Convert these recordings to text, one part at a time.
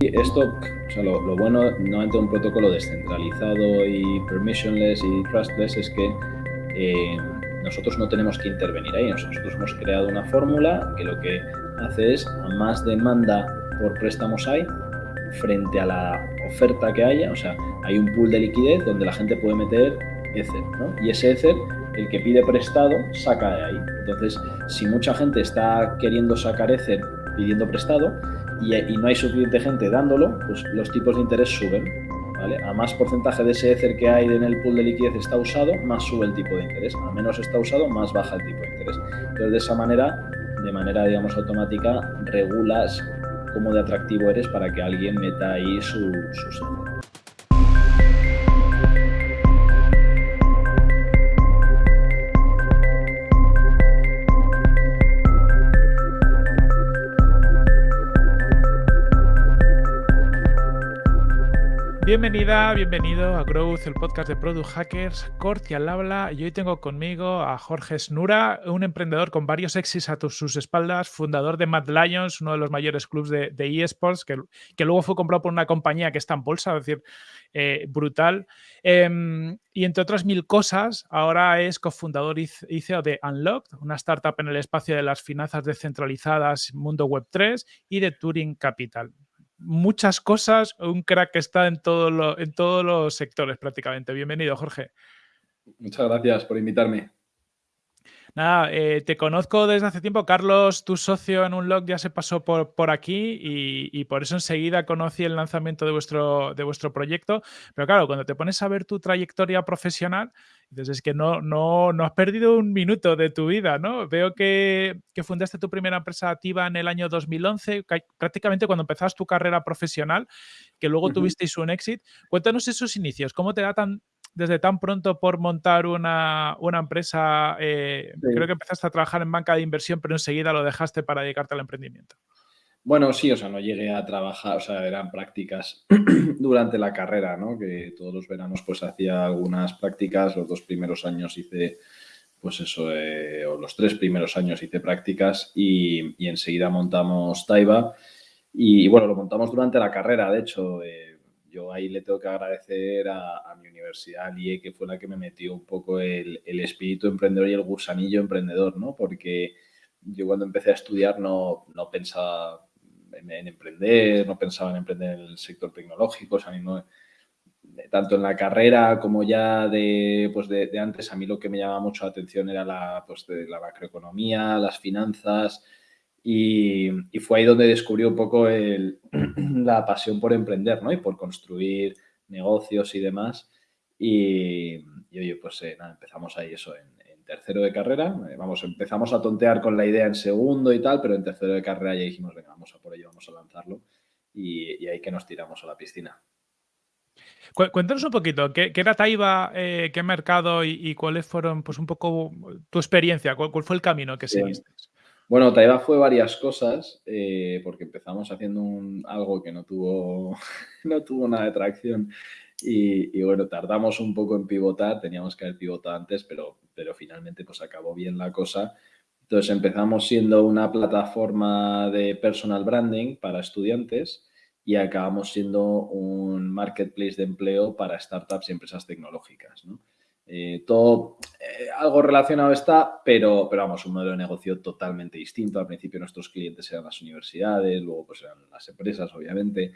Esto, o sea, lo, bueno normalmente un protocolo descentralizado y permissionless y trustless es que eh, nosotros no tenemos que intervenir ahí. Nosotros hemos creado una fórmula que lo que hace es a más demanda por préstamos hay frente a la oferta que haya, o sea, hay un pool de liquidez donde la gente puede meter Ether, ¿no? Y ese Ether, el que pide prestado, saca de ahí. Entonces, si mucha gente está queriendo sacar Ether pidiendo prestado y, no hay suficiente gente dándolo, pues los tipos de interés suben. A más porcentaje de ese Ether que hay en el pool de liquidez está usado, más sube el tipo de interés. A menos está usado, más baja el tipo de interés. Entonces, de esa manera, de manera, digamos, automática, regulas cómo de atractivo eres para que alguien meta ahí su, su Bienvenida, bienvenido a Growth, el podcast de Product Hackers. Corti al habla y hoy tengo conmigo a Jorge Snura, un emprendedor con varios éxitos a sus espaldas, fundador de Mad Lions, uno de los mayores clubes de, eSports, que, que, luego fue comprado por una compañía que está en bolsa, es decir, eh, brutal. Em, y entre otras mil cosas, ahora es cofundador y CEO de Unlocked, una startup en el espacio de las finanzas descentralizadas, mundo web 3 y de Turing Capital muchas cosas, un crack que está en, todo en todos los sectores prácticamente. Bienvenido, Jorge. Muchas gracias por invitarme. Nada, eh, te conozco desde hace tiempo. Carlos, tu socio en un log ya se pasó por, por aquí y, por eso enseguida conocí el lanzamiento de vuestro, de vuestro proyecto. Pero claro, cuando te pones a ver tu trayectoria profesional, dices, es que no, no, no has perdido un minuto de tu vida, ¿no? Veo que, que fundaste tu primera empresa activa en el año 2011, prácticamente cuando empezabas tu carrera profesional, que luego tuvisteis un éxito. Cuéntanos esos inicios, ¿cómo te da tan, desde tan pronto por montar una, empresa, eh, creo que empezaste a trabajar en banca de inversión, pero enseguida lo dejaste para dedicarte al emprendimiento. Bueno, sí, o sea, no llegué a trabajar, o sea, eran prácticas durante la carrera, ¿no? Que todos los veranos pues hacía algunas prácticas, los dos primeros años hice, pues eso, eh, o los tres primeros años hice prácticas y, enseguida montamos Taiba y, bueno, lo montamos durante la carrera, de hecho, eh, yo ahí le tengo que agradecer a, mi universidad, IE, que fue la que me metió un poco el, espíritu emprendedor y el gusanillo emprendedor, ¿no? Porque yo cuando empecé a estudiar no, no pensaba en, emprender, no pensaba en emprender en el sector tecnológico, o sea, no, tanto en la carrera como ya de, pues de, antes, a mí lo que me llamaba mucho la atención era la, pues de la macroeconomía, las finanzas, y, fue ahí donde descubrí un poco la pasión por emprender, ¿no? Y por construir negocios y demás. Y, oye, pues eh, nada, empezamos ahí eso en, tercero de carrera. Eh, vamos, empezamos a tontear con la idea en segundo y tal, pero en tercero de carrera ya dijimos, venga, vamos a por ello, vamos a lanzarlo. Y, ahí que nos tiramos a la piscina. Cuéntanos un poquito, ¿qué, era Taiba, eh, qué mercado y, cuáles fueron, pues un poco tu experiencia? ¿Cuál, fue el camino que seguiste? Bueno, Taiba fue varias cosas, eh, porque empezamos haciendo un, algo que no tuvo, no tuvo nada de tracción y, bueno, tardamos un poco en pivotar, teníamos que haber pivotado antes, pero, pero finalmente pues acabó bien la cosa. Entonces empezamos siendo una plataforma de personal branding para estudiantes y acabamos siendo un marketplace de empleo para startups y empresas tecnológicas. ¿no? Eh, todo eh, algo relacionado está, pero, pero vamos, un modelo de negocio totalmente distinto. Al principio nuestros clientes eran las universidades, luego pues eran las empresas, obviamente.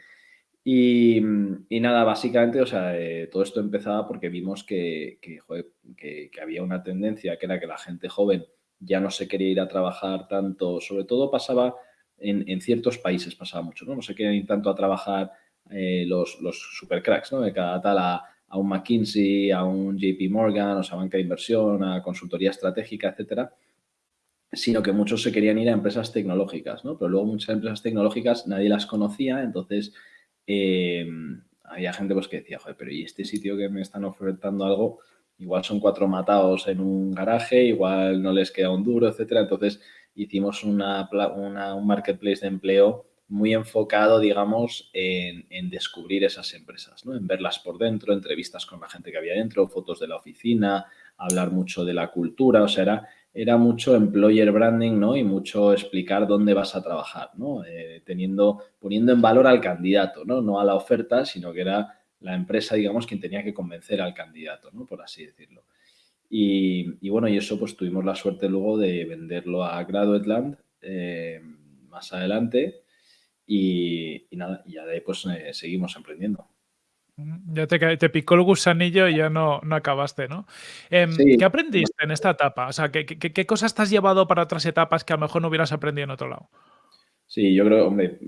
Y, nada, básicamente, o sea, eh, todo esto empezaba porque vimos que, que, había una tendencia que era que la gente joven ya no se quería ir a trabajar tanto, sobre todo pasaba en, ciertos países, pasaba mucho, ¿no? No se querían ir tanto a trabajar los, los supercracks, ¿no? De cada tal a un McKinsey, a un JP Morgan, o sea, banca de inversión, a consultoría estratégica, etcétera, sino que muchos se querían ir a empresas tecnológicas, ¿no? Pero luego muchas empresas tecnológicas nadie las conocía, entonces eh, había gente pues que decía, joder, pero ¿y este sitio que me están ofertando algo? Igual son cuatro matados en un garaje, igual no les queda un duro, etcétera. Entonces hicimos una, un marketplace de empleo muy enfocado, digamos, en, descubrir esas empresas, ¿no? en verlas por dentro, entrevistas con la gente que había dentro, fotos de la oficina, hablar mucho de la cultura, o sea, era era mucho employer branding, ¿no? Y mucho explicar dónde vas a trabajar, ¿no? Eh, teniendo, poniendo en valor al candidato, ¿no? No a la oferta, sino que era la empresa, digamos, quien tenía que convencer al candidato, ¿no? Por así decirlo. Y, bueno, y eso pues tuvimos la suerte luego de venderlo a Graduate eh, más adelante y, nada, y ya de ahí pues eh, seguimos emprendiendo. Ya te, picó el gusanillo y ya no, no acabaste, ¿no? Em, ¿Qué aprendiste en esta etapa? O sea, ¿qué, ¿qué, cosas te has llevado para otras etapas que a lo mejor no hubieras aprendido en otro lado? Sí, yo creo, hombre,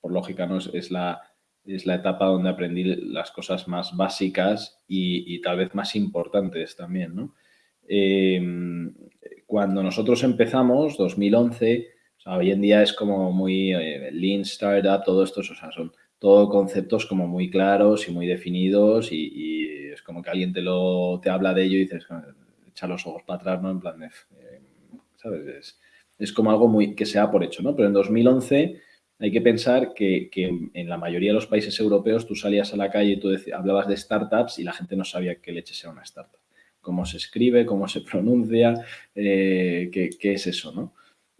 por lógica, ¿no? Es, la, es la etapa donde aprendí las cosas más básicas y, tal vez más importantes también, ¿no? Em, cuando nosotros empezamos, 2011, hoy en día es como muy eh, lean startup, todo esto, o sea, son todo conceptos como muy claros y muy definidos y, es como que alguien te lo te habla de ello y dices, echa los ojos para atrás, ¿no? En plan, eh, ¿sabes? Es, como algo muy que sea por hecho, ¿no? Pero en 2011 hay que pensar que, en la mayoría de los países europeos tú salías a la calle y tú hablabas de startups y la gente no sabía qué leche sea una startup. Cómo se escribe, cómo se pronuncia, eh, qué, qué es eso, ¿no?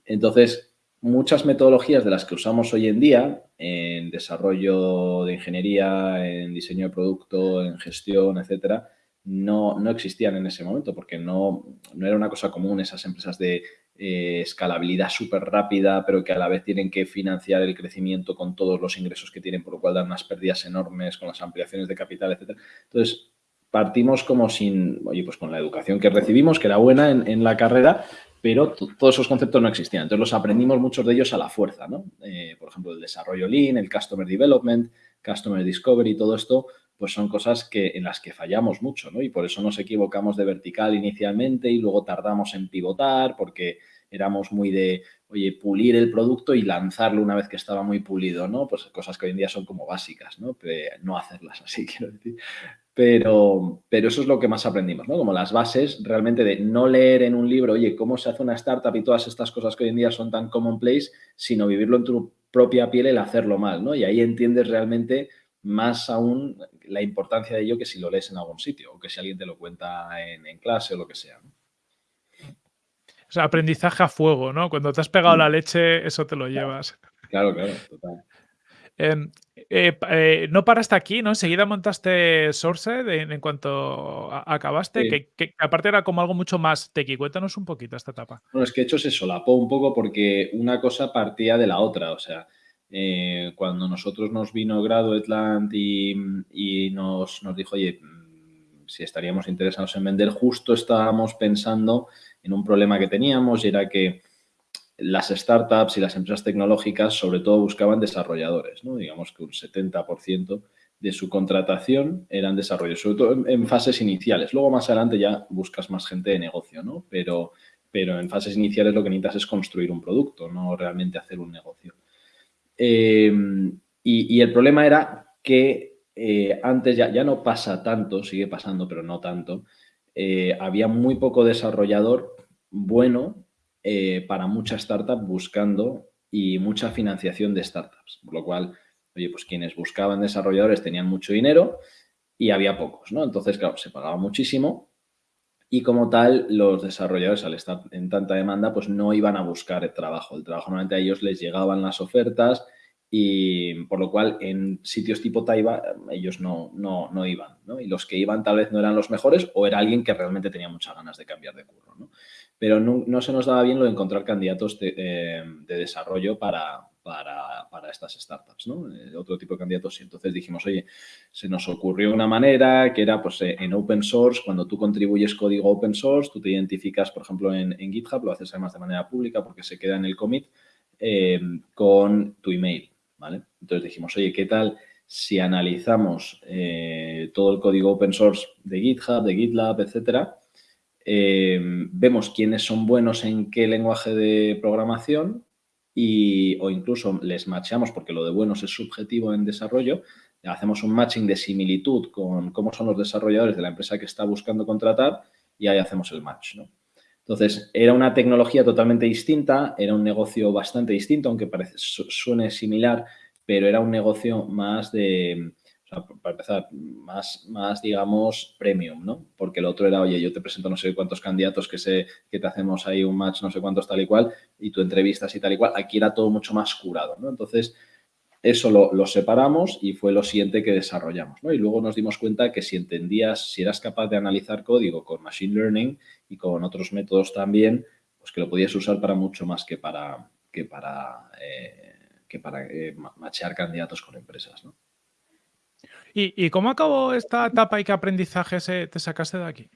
Entonces, muchas metodologías de las que usamos hoy en día en desarrollo de ingeniería, en diseño de producto, en gestión, etcétera, no, no existían en ese momento porque no, no, era una cosa común esas empresas de eh, escalabilidad súper rápida, pero que a la vez tienen que financiar el crecimiento con todos los ingresos que tienen, por lo cual dan unas pérdidas enormes con las ampliaciones de capital, etcétera. Entonces, partimos como sin, oye, pues con la educación que recibimos, que era buena en, en la carrera, pero todos esos conceptos no existían. Entonces los aprendimos muchos de ellos a la fuerza, ¿no? Eh, por ejemplo, el desarrollo Lean, el Customer Development, Customer Discovery, todo esto, pues son cosas que, en las que fallamos mucho, ¿no? Y por eso nos equivocamos de vertical inicialmente y luego tardamos en pivotar porque éramos muy de, oye, pulir el producto y lanzarlo una vez que estaba muy pulido, ¿no? Pues cosas que hoy en día son como básicas, ¿no? Pero no hacerlas así, quiero decir. Pero, pero eso es lo que más aprendimos, ¿no? Como las bases realmente de no leer en un libro, oye, cómo se hace una startup y todas estas cosas que hoy en día son tan commonplace, sino vivirlo en tu propia piel el hacerlo mal, ¿no? Y ahí entiendes realmente más aún la importancia de ello que si lo lees en algún sitio o que si alguien te lo cuenta en, clase o lo que sea. O sea, aprendizaje a fuego, ¿no? Cuando te has pegado la leche, eso te lo llevas. Claro, claro, total. Em, eh, eh, no paraste aquí, ¿no? Enseguida montaste Sourced en, cuanto acabaste, que, aparte era como algo mucho más tequi. Cuéntanos un poquito esta etapa. Bueno, es que hecho se solapó un poco porque una cosa partía de la otra. O sea, eh, cuando nosotros nos vino Graduate y, y nos, nos dijo, oye, mm, si estaríamos interesados en vender, justo estábamos pensando en un problema que teníamos y era que las startups y las empresas tecnológicas sobre todo buscaban desarrolladores, ¿no? Digamos que un 70% de su contratación eran desarrollos, sobre todo en, fases iniciales. Luego más adelante ya buscas más gente de negocio, ¿no? Pero, pero en fases iniciales lo que necesitas es construir un producto, no realmente hacer un negocio. Em, y, el problema era que eh, antes ya, ya no pasa tanto, sigue pasando, pero no tanto, eh, había muy poco desarrollador bueno eh, para mucha startup buscando y mucha financiación de startups. Por lo cual, oye, pues quienes buscaban desarrolladores tenían mucho dinero y había pocos, ¿no? Entonces, claro, se pagaba muchísimo y como tal, los desarrolladores al estar en tanta demanda, pues no iban a buscar trabajo. El trabajo normalmente a ellos les llegaban las ofertas y por lo cual en sitios tipo Taiba ellos no, no, no iban, ¿no? Y los que iban tal vez no eran los mejores o era alguien que realmente tenía muchas ganas de cambiar de curro, ¿no? pero no, se nos daba bien lo de encontrar candidatos de, eh, desarrollo para, para, estas startups, ¿no? Eh, otro tipo de candidatos. Y entonces dijimos, oye, se nos ocurrió una manera que era, pues, eh, en open source, cuando tú contribuyes código open source, tú te identificas, por ejemplo, en, GitHub, lo haces además de manera pública porque se queda en el commit, con tu email, ¿vale? Entonces dijimos, oye, ¿qué tal si analizamos todo el código open source de GitHub, de GitLab, etcétera, eh, vemos quiénes son buenos en qué lenguaje de programación y, o incluso les matchamos, porque lo de buenos es subjetivo en desarrollo, hacemos un matching de similitud con cómo son los desarrolladores de la empresa que está buscando contratar y ahí hacemos el match. Entonces, era una tecnología totalmente distinta, era un negocio bastante distinto, aunque parece, suene similar, pero era un negocio más de, para empezar, más, más, digamos, premium, ¿no? Porque el otro era, oye, yo te presento no sé cuántos candidatos que, sé, que te hacemos ahí un match, no sé cuántos tal y cual, y tú entrevistas y tal y cual. Aquí era todo mucho más curado, ¿no? Entonces, eso lo, separamos y fue lo siguiente que desarrollamos, ¿no? Y luego nos dimos cuenta que si entendías, si eras capaz de analizar código con Machine Learning y con otros métodos también, pues que lo podías usar para mucho más que para, que para, eh, que para eh, machear candidatos con empresas, ¿no? ¿Y, cómo acabó esta etapa y qué aprendizajes te sacaste de aquí?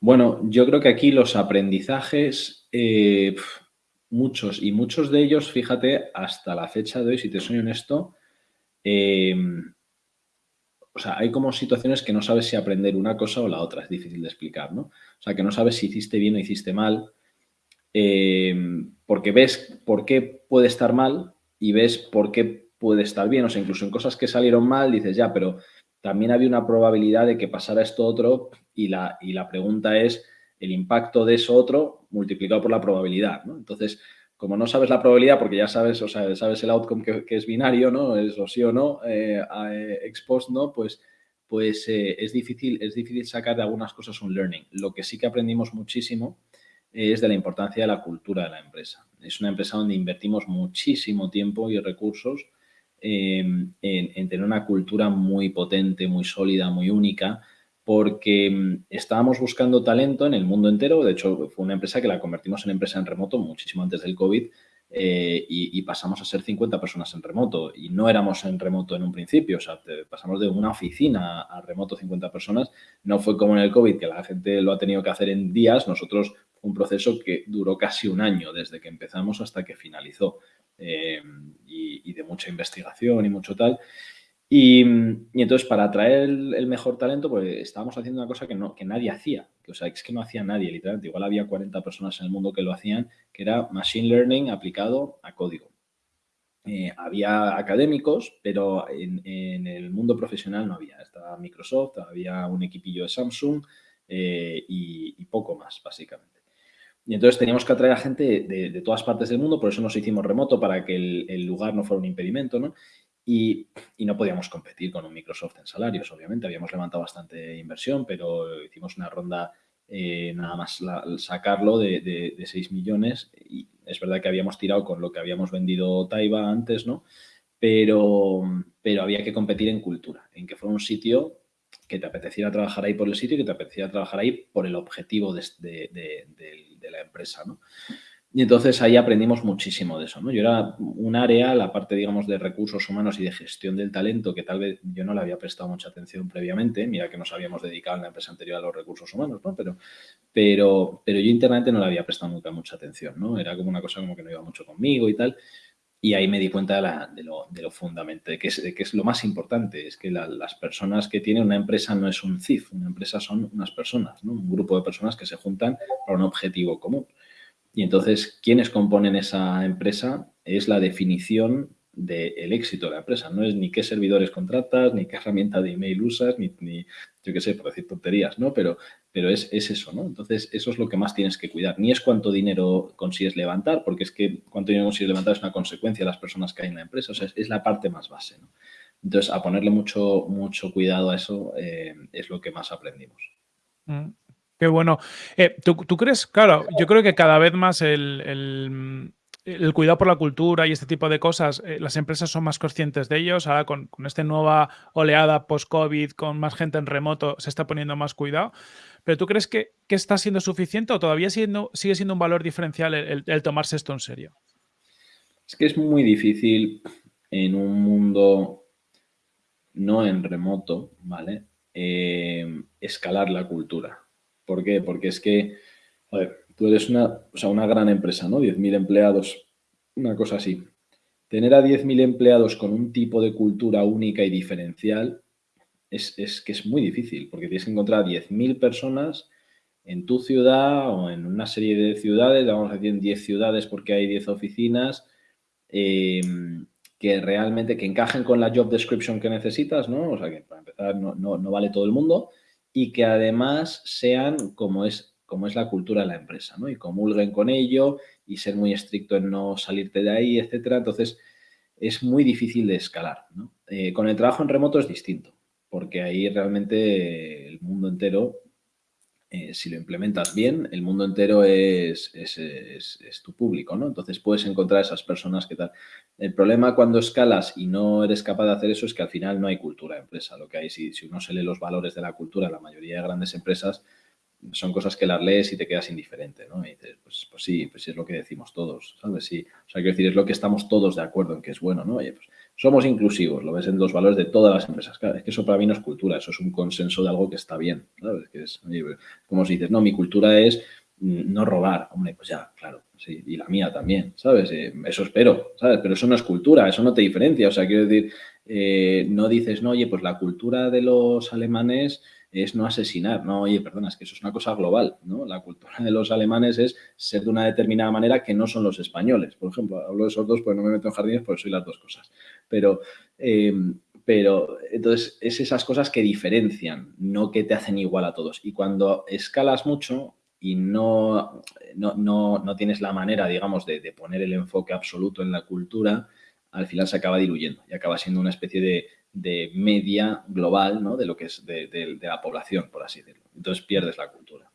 Bueno, yo creo que aquí los aprendizajes, eh, muchos, y muchos de ellos, fíjate, hasta la fecha de hoy, si te soy honesto, em, o sea, hay como situaciones que no sabes si aprender una cosa o la otra, es difícil de explicar, ¿no? O sea, que no sabes si hiciste bien o hiciste mal, em, porque ves por qué puede estar mal y ves por qué puede estar bien. O sea, incluso en cosas que salieron mal dices, ya, pero también había una probabilidad de que pasara esto otro y la, y la pregunta es el impacto de eso otro multiplicado por la probabilidad. Entonces, como no sabes la probabilidad, porque ya sabes, o sea, sabes el outcome que, es binario, ¿no? Es o sí o no, eh, eh ¿no? Pues, pues eh, es, difícil, es difícil sacar de algunas cosas un learning. Lo que sí que aprendimos muchísimo es de la importancia de la cultura de la empresa. Es una empresa donde invertimos muchísimo tiempo y recursos Em, en, tener una cultura muy potente, muy sólida, muy única, porque em, estábamos buscando talento en el mundo entero. De hecho, fue una empresa que la convertimos en empresa en remoto muchísimo antes del COVID eh, y, pasamos a ser 50 personas en remoto. Y no éramos en remoto en un principio, o sea, pasamos de una oficina a remoto 50 personas. No fue como en el COVID, que la gente lo ha tenido que hacer en días. Nosotros, un proceso que duró casi un año desde que empezamos hasta que finalizó. Eh, y, de mucha investigación y mucho tal. Y, entonces, para atraer el, mejor talento, pues estábamos haciendo una cosa que, no, que nadie hacía. Que, o sea, es que no hacía nadie, literalmente. Igual había 40 personas en el mundo que lo hacían, que era Machine Learning aplicado a código. Eh, había académicos, pero en, el mundo profesional no había. Estaba Microsoft, había un equipillo de Samsung eh, y poco más, básicamente. Y entonces teníamos que atraer a gente de, todas partes del mundo, por eso nos hicimos remoto, para que el, lugar no fuera un impedimento, ¿no? Y, no podíamos competir con un Microsoft en salarios, obviamente. Habíamos levantado bastante inversión, pero hicimos una ronda eh, nada más sacarlo de, de, 6 millones. Y es verdad que habíamos tirado con lo que habíamos vendido Taiba antes, ¿no? Pero, pero había que competir en cultura, en que fuera un sitio que te apeteciera trabajar ahí por el sitio y que te apeteciera trabajar ahí por el objetivo de, la empresa, ¿no? Y entonces ahí aprendimos muchísimo de eso, ¿no? Yo era un área, la parte, digamos, de recursos humanos y de gestión del talento, que tal vez yo no le había prestado mucha atención previamente, mira que nos habíamos dedicado en la empresa anterior a los recursos humanos, ¿no? Pero, pero, pero yo internamente no le había prestado nunca mucha atención, ¿no? Era como una cosa como que no iba mucho conmigo y tal. Y ahí me di cuenta de, lo, de lo fundamental, de que, es, que es lo más importante, es que las personas que tienen una empresa no es un CIF, una empresa son unas personas, ¿no? un grupo de personas que se juntan para un objetivo común. Y entonces, ¿quiénes componen esa empresa? Es la definición del éxito de la empresa. No es ni qué servidores contratas, ni qué herramienta de email usas, ni, ni yo qué sé, por decir tonterías, ¿no? Pero, pero es, eso, ¿no? Entonces, eso es lo que más tienes que cuidar. Ni es cuánto dinero consigues levantar, porque es que cuánto dinero consigues levantar es una consecuencia de las personas que hay en la empresa, o sea, es, la parte más base. Entonces, a ponerle mucho, mucho cuidado a eso eh, es lo que más aprendimos. Mm, qué bueno. Eh, ¿tú, crees, claro, yo creo que cada vez más el el cuidado por la cultura y este tipo de cosas, eh, las empresas son más conscientes de ellos. Ahora con, esta nueva oleada post-COVID, con más gente en remoto, se está poniendo más cuidado. ¿Pero tú crees que, está siendo suficiente o todavía siendo, sigue siendo un valor diferencial el, tomarse esto en serio? Es que es muy difícil en un mundo no en remoto, ¿vale? Eh, escalar la cultura. ¿Por qué? Porque es que, tú eres una, una gran empresa, ¿no? 10.000 empleados, una cosa así. Tener a 10.000 empleados con un tipo de cultura única y diferencial es, que es muy difícil, porque tienes que encontrar 10.000 personas en tu ciudad o en una serie de ciudades, vamos a decir en 10 ciudades porque hay 10 oficinas, em, que realmente que encajen con la job description que necesitas, ¿no? O sea, que para empezar no, no vale todo el mundo y que además sean como es cómo es la cultura de la empresa, ¿no? Y comulguen con ello y ser muy estricto en no salirte de ahí, etcétera. Entonces, es muy difícil de escalar, ¿no? Eh, con el trabajo en remoto es distinto, porque ahí realmente el mundo entero eh, si lo implementas bien, el mundo entero es, es, tu público, ¿no? Entonces puedes encontrar esas personas que tal. El problema cuando escalas y no eres capaz de hacer eso es que al final no hay cultura de empresa. Lo que hay, si, si uno se lee los valores de la cultura, la mayoría de grandes empresas son cosas que las lees y te quedas indiferente, ¿no? Y dices, pues, pues sí, pues es lo que decimos todos, ¿sabes? Sí, o sea, quiero decir, es lo que estamos todos de acuerdo en que es bueno, ¿no? Oye, pues somos inclusivos, lo ves en los valores de todas las empresas. Claro, es que eso para mí no es cultura, eso es un consenso de algo que está bien, ¿sabes? Como si dices, no, mi cultura es mm, no robar. Hombre, pues ya, claro, sí, y la mía también, ¿sabes? Eh, eso espero, ¿sabes? Pero eso no es cultura, eso no te diferencia, o sea, quiero decir, eh, no dices, no, oye, pues la cultura de los alemanes es no asesinar. No, oye, perdona, es que eso es una cosa global, ¿no? La cultura de los alemanes es ser de una determinada manera que no son los españoles. Por ejemplo, hablo de esos dos porque no me meto en jardines porque soy las dos cosas. Pero, eh, pero entonces es esas cosas que diferencian, no que te hacen igual a todos. Y cuando escalas mucho y no, no, tienes la manera, digamos, de, de poner el enfoque absoluto en la cultura, al final se acaba diluyendo y acaba siendo una especie de, de media global, ¿no? De lo que es de, la población, por así decirlo. Entonces pierdes la cultura.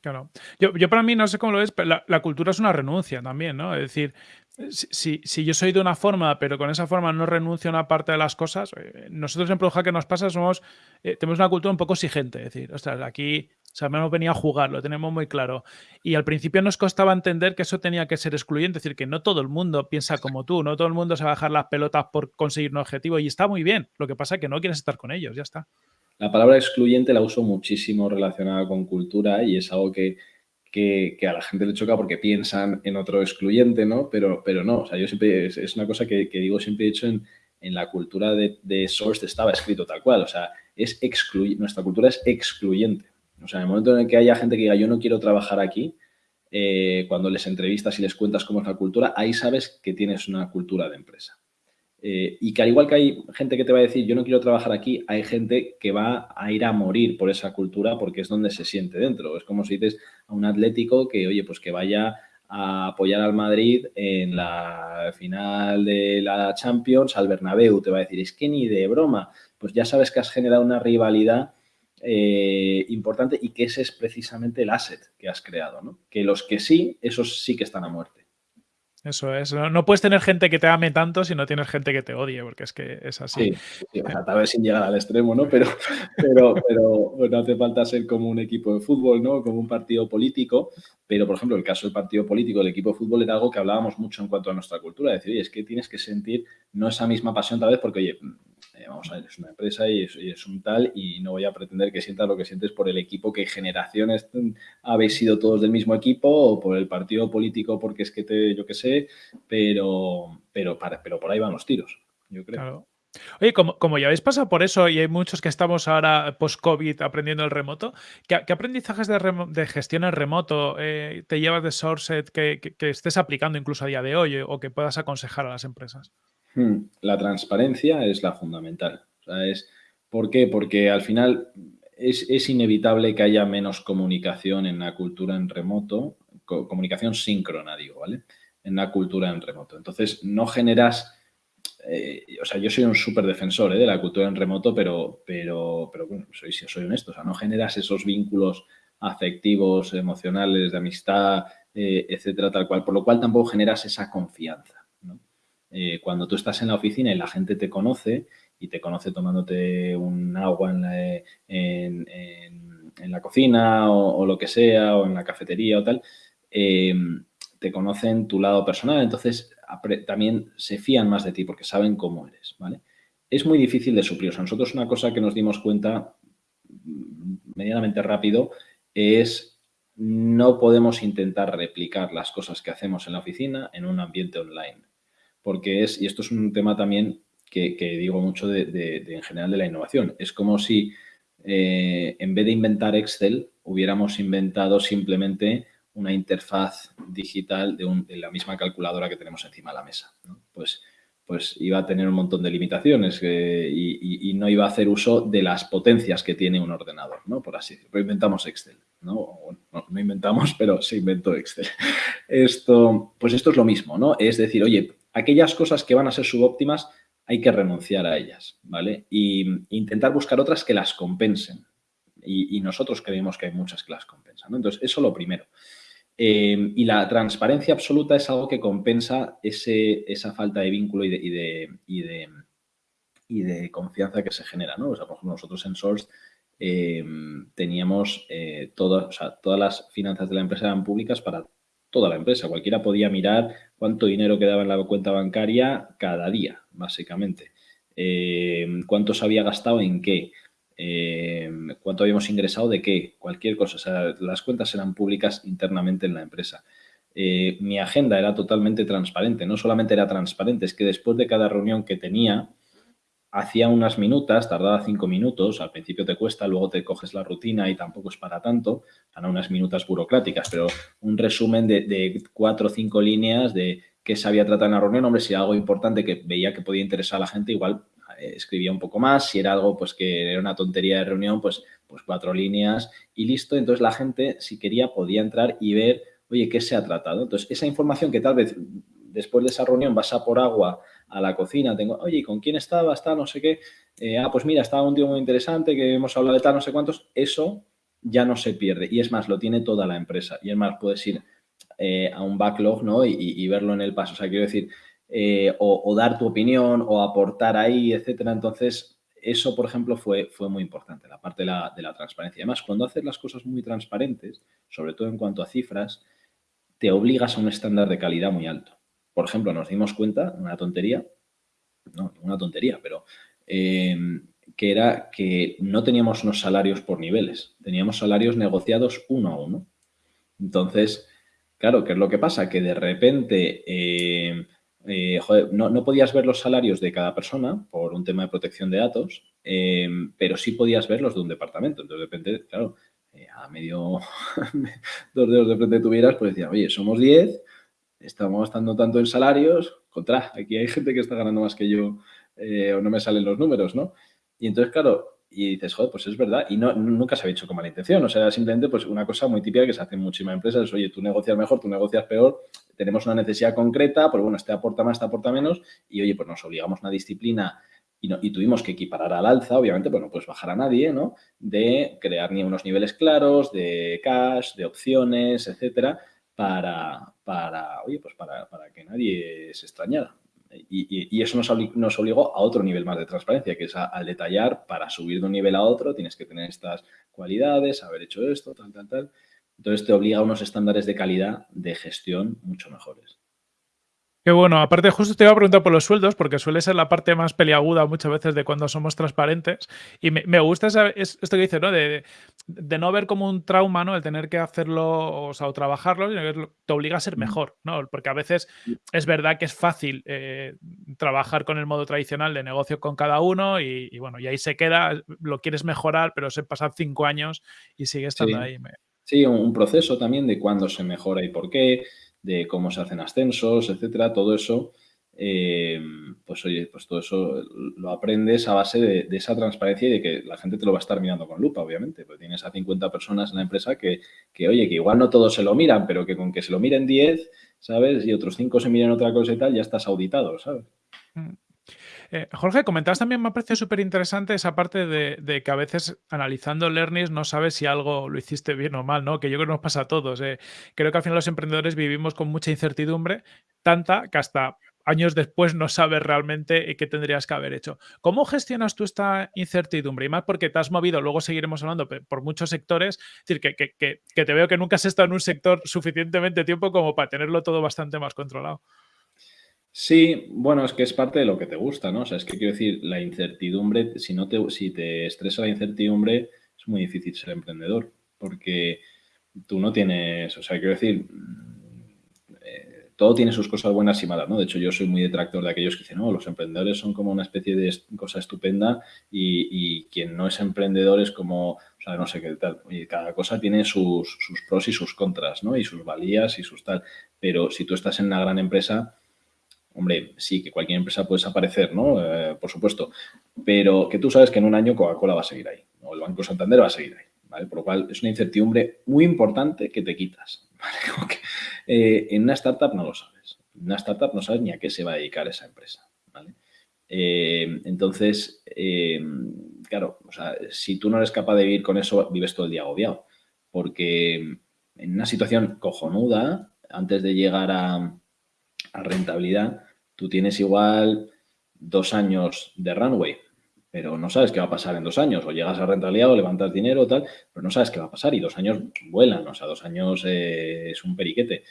Claro. Yo, para mí, no sé cómo lo ves, pero la, cultura es una renuncia también, ¿no? Es decir, si, si, yo soy de una forma, pero con esa forma no renuncio a una parte de las cosas, eh, nosotros en Proja que nos pasa somos, eh, tenemos una cultura un poco exigente. Es decir, ostras, aquí o sea, hemos venido a jugar, lo tenemos muy claro. Y al principio nos costaba entender que eso tenía que ser excluyente, es decir, que no todo el mundo piensa como tú, no todo el mundo se va a bajar las pelotas por conseguir un objetivo y está muy bien. Lo que pasa es que no quieres estar con ellos, ya está. La palabra excluyente la uso muchísimo relacionada con cultura y es algo que, a la gente le choca porque piensan en otro excluyente, ¿no? Pero, pero no, o sea, yo siempre, es, una cosa que, digo, siempre he dicho en, la cultura de, de Source estaba escrito tal cual, o sea, es excluyente, nuestra cultura es excluyente. O sea, en el momento en el que haya gente que diga yo no quiero trabajar aquí, eh, cuando les entrevistas y les cuentas cómo es la cultura, ahí sabes que tienes una cultura de empresa. Eh, y que al igual que hay gente que te va a decir yo no quiero trabajar aquí, hay gente que va a ir a morir por esa cultura porque es donde se siente dentro. Es como si dices a un atlético que, oye, pues que vaya a apoyar al Madrid en la final de la Champions al Bernabéu. Te va a decir, es que ni de broma. Pues ya sabes que has generado una rivalidad eh, importante y que ese es precisamente el asset que has creado, ¿no? Que los que sí, esos sí que están a muerte. Eso es. No, puedes tener gente que te ame tanto si no tienes gente que te odie, porque es que es así. Sí, tal vez sin llegar al extremo, ¿no? Pero, pero, pero no hace falta ser como un equipo de fútbol, ¿no? Como un partido político. Pero, por ejemplo, el caso del partido político, el equipo de fútbol era algo que hablábamos mucho en cuanto a nuestra cultura. Es decir, oye, es que tienes que sentir no esa misma pasión tal vez porque, oye, eh, vamos a ver, es una empresa y es, un tal y no voy a pretender que sientas lo que sientes por el equipo que generaciones habéis sido todos del mismo equipo o por el partido político porque es que te, yo qué sé, pero, pero, pero por ahí van los tiros, yo creo. Oye, como, como, ya habéis pasado por eso y hay muchos que estamos ahora post-COVID aprendiendo el remoto, ¿qué, aprendizajes de, gestión en remoto eh, te llevas de Sourcet que, estés aplicando incluso a día de hoy o que puedas aconsejar a las empresas? Hmm, la transparencia es la fundamental. ¿Por qué? Porque al final es, inevitable que haya menos comunicación en la cultura en remoto, comunicación síncrona, digo, ¿vale? En la cultura en remoto. Entonces, no generas... Eh, o sea, yo soy un súper defensor ¿eh? de la cultura en remoto, pero, pero, pero bueno, soy, soy honesto, o sea, no generas esos vínculos afectivos, emocionales, de amistad, eh, etcétera, tal cual, por lo cual tampoco generas esa confianza. Eh, cuando tú estás en la oficina y la gente te conoce y te conoce tomándote un agua en la, cocina o, lo que sea, o en la cafetería o tal, em, te conocen tu lado personal, entonces también se fían más de ti porque saben cómo eres, ¿vale? Es muy difícil de suplir. nosotros una cosa que nos dimos cuenta mm, medianamente rápido es no podemos intentar replicar las cosas que hacemos en la oficina en un ambiente online porque es, y esto es un tema también que, digo mucho de, en general de la innovación, es como si eh, en vez de inventar Excel hubiéramos inventado simplemente una interfaz digital de, la misma calculadora que tenemos encima de la mesa. Pues, pues iba a tener un montón de limitaciones eh, y, no iba a hacer uso de las potencias que tiene un ordenador, ¿no? Por así decirlo. inventamos Excel, ¿no? ¿no? No, inventamos, pero se inventó Excel. Esto, pues esto es lo mismo, ¿no? Es decir, oye, aquellas cosas que van a ser subóptimas, hay que renunciar a ellas, ¿vale? Y intentar buscar otras que las compensen. Y, nosotros creemos que hay muchas que las compensan, ¿no? Entonces, eso lo primero. Eh, y la transparencia absoluta es algo que compensa ese, esa falta de vínculo y de, y de, y de, confianza que se genera, ¿no? O sea, por ejemplo, nosotros en Source eh, teníamos eh, todas las finanzas de la empresa eran públicas para toda la empresa. Cualquiera podía mirar cuánto dinero quedaba en la cuenta bancaria cada día, básicamente. Eh, cuánto se había gastado en qué, eh, cuánto habíamos ingresado de qué, cualquier cosa. O sea, las cuentas eran públicas internamente en la empresa. Eh, mi agenda era totalmente transparente. No solamente era transparente, es que después de cada reunión que tenía, hacía unas minutas, tardaba cinco minutos, al principio te cuesta, luego te coges la rutina y tampoco es para tanto, para unas minutas burocráticas, pero un resumen de, cuatro o cinco líneas de qué se había tratado en la reunión, hombre, si era algo importante que veía que podía interesar a la gente, igual eh, escribía un poco más, si era algo pues que era una tontería de reunión, pues, pues cuatro líneas y listo, entonces la gente si quería podía entrar y ver, oye, ¿qué se ha tratado? Entonces esa información que tal vez después de esa reunión vas a por agua a la cocina, tengo, oye, ¿con quién estaba? Está no sé qué. Eh, ah, pues mira, estaba un tío muy interesante que hemos hablado de tal, no sé cuántos. Eso ya no se pierde. Y es más, lo tiene toda la empresa. Y es más, puedes ir eh, a un backlog ¿no? Y, verlo en el paso. O sea, quiero decir, eh, o, dar tu opinión o aportar ahí, etcétera. Entonces, eso, por ejemplo, fue, fue muy importante, la parte de la, de la transparencia. Además, cuando haces las cosas muy transparentes, sobre todo en cuanto a cifras, te obligas a un estándar de calidad muy alto por ejemplo, nos dimos cuenta, una tontería, no, una tontería, pero em, que era que no teníamos unos salarios por niveles, teníamos salarios negociados uno a uno. Entonces, claro, ¿qué es lo que pasa? Que de repente em, eh, no, podías ver los salarios de cada persona por un tema de protección de datos, em, pero sí podías verlos de un departamento. Entonces, de repente, claro, eh, a medio, dos dedos de frente tuvieras, pues decía, oye, somos 10, estamos gastando tanto en salarios, contra, aquí hay gente que está ganando más que yo eh, o no me salen los números, ¿no? Y entonces, claro, y dices, joder, pues es verdad. Y no, nunca se ha hecho con mala intención. O sea, simplemente pues una cosa muy típica que se hace en muchísimas empresas es, oye, tú negocias mejor, tú negocias peor, tenemos una necesidad concreta, pues bueno, este aporta más, este aporta menos, y oye, pues nos obligamos a una disciplina y, no, y, tuvimos que equiparar al alza, obviamente, pues bajar a nadie, ¿no? De crear ni unos niveles claros de cash, de opciones, etcétera, para, para, oye, pues para, que nadie se extrañara. Y, eso nos, obligó a otro nivel más de transparencia, que es al detallar, para subir de un nivel a otro, tienes que tener estas cualidades, haber hecho esto, tal, tal, tal. Entonces te obliga a unos estándares de calidad de gestión mucho mejores. Qué bueno, aparte justo te iba a preguntar por los sueldos, porque suele ser la parte más peliaguda muchas veces de cuando somos transparentes. Y me, gusta esto que dices, ¿no? De, no ver como un trauma, ¿no? El tener que hacerlo, o sea, o trabajarlo, sino que te obliga a ser mejor, ¿no? Porque a veces es verdad que es fácil eh, trabajar con el modo tradicional de negocio con cada uno y, bueno, y ahí se queda, lo quieres mejorar, pero se pasan cinco años y sigue estando ahí. Sí, un proceso también de cuándo se mejora y por qué de cómo se hacen ascensos, etcétera, todo eso, eh, pues oye, pues todo eso lo aprendes a base de, esa transparencia y de que la gente te lo va a estar mirando con lupa, obviamente, porque tienes a 50 personas en la empresa que, que, oye, que igual no todos se lo miran, pero que con que se lo miren 10, ¿sabes? Y otros 5 se miren otra cosa y tal, ya estás auditado, ¿sabes? Mm. Eh, Jorge, comentabas también, me ha parecido súper interesante esa parte de, que a veces analizando learnings no sabes si algo lo hiciste bien o mal, ¿no? Que yo creo que nos pasa a todos. Eh. Creo que al final los emprendedores vivimos con mucha incertidumbre, tanta que hasta años después no sabes realmente qué tendrías que haber hecho. ¿Cómo gestionas tú esta incertidumbre? Y más porque te has movido, luego seguiremos hablando por muchos sectores, es decir, que, que te veo que nunca has estado en un sector suficientemente tiempo como para tenerlo todo bastante más controlado. Sí, bueno, es que es parte de lo que te gusta, ¿no? O sea, es que quiero decir, la incertidumbre, si no te, si te estresa la incertidumbre, es muy difícil ser emprendedor, porque tú no tienes, o sea, quiero decir, eh, todo tiene sus cosas buenas y malas, ¿no? De hecho, yo soy muy detractor de aquellos que dicen, no, los emprendedores son como una especie de cosa estupenda y, quien no es emprendedor es como, o sea, no sé qué tal. Y cada cosa tiene sus, sus pros y sus contras, ¿no? Y sus valías y sus tal. Pero si tú estás en una gran empresa, Hombre, sí, que cualquier empresa puede desaparecer, ¿no? Eh, por supuesto. Pero que tú sabes que en un año Coca-Cola va a seguir ahí, o el Banco Santander va a seguir ahí, ¿vale? Por lo cual es una incertidumbre muy importante que te quitas. Eh, en una startup no lo sabes. En una startup no sabes ni a qué se va a dedicar esa empresa, ¿vale? Eh, entonces, claro, o sea, si tú no eres capaz de vivir con eso, vives todo el día agobiado. Porque en una situación cojonuda, antes de llegar a rentabilidad, tú tienes igual dos años de runway, pero no sabes qué va a pasar en dos años. O llegas a rentabilidad o levantas dinero tal, pero no sabes qué va a pasar y dos años vuelan, o sea, dos años eh, es un periquete.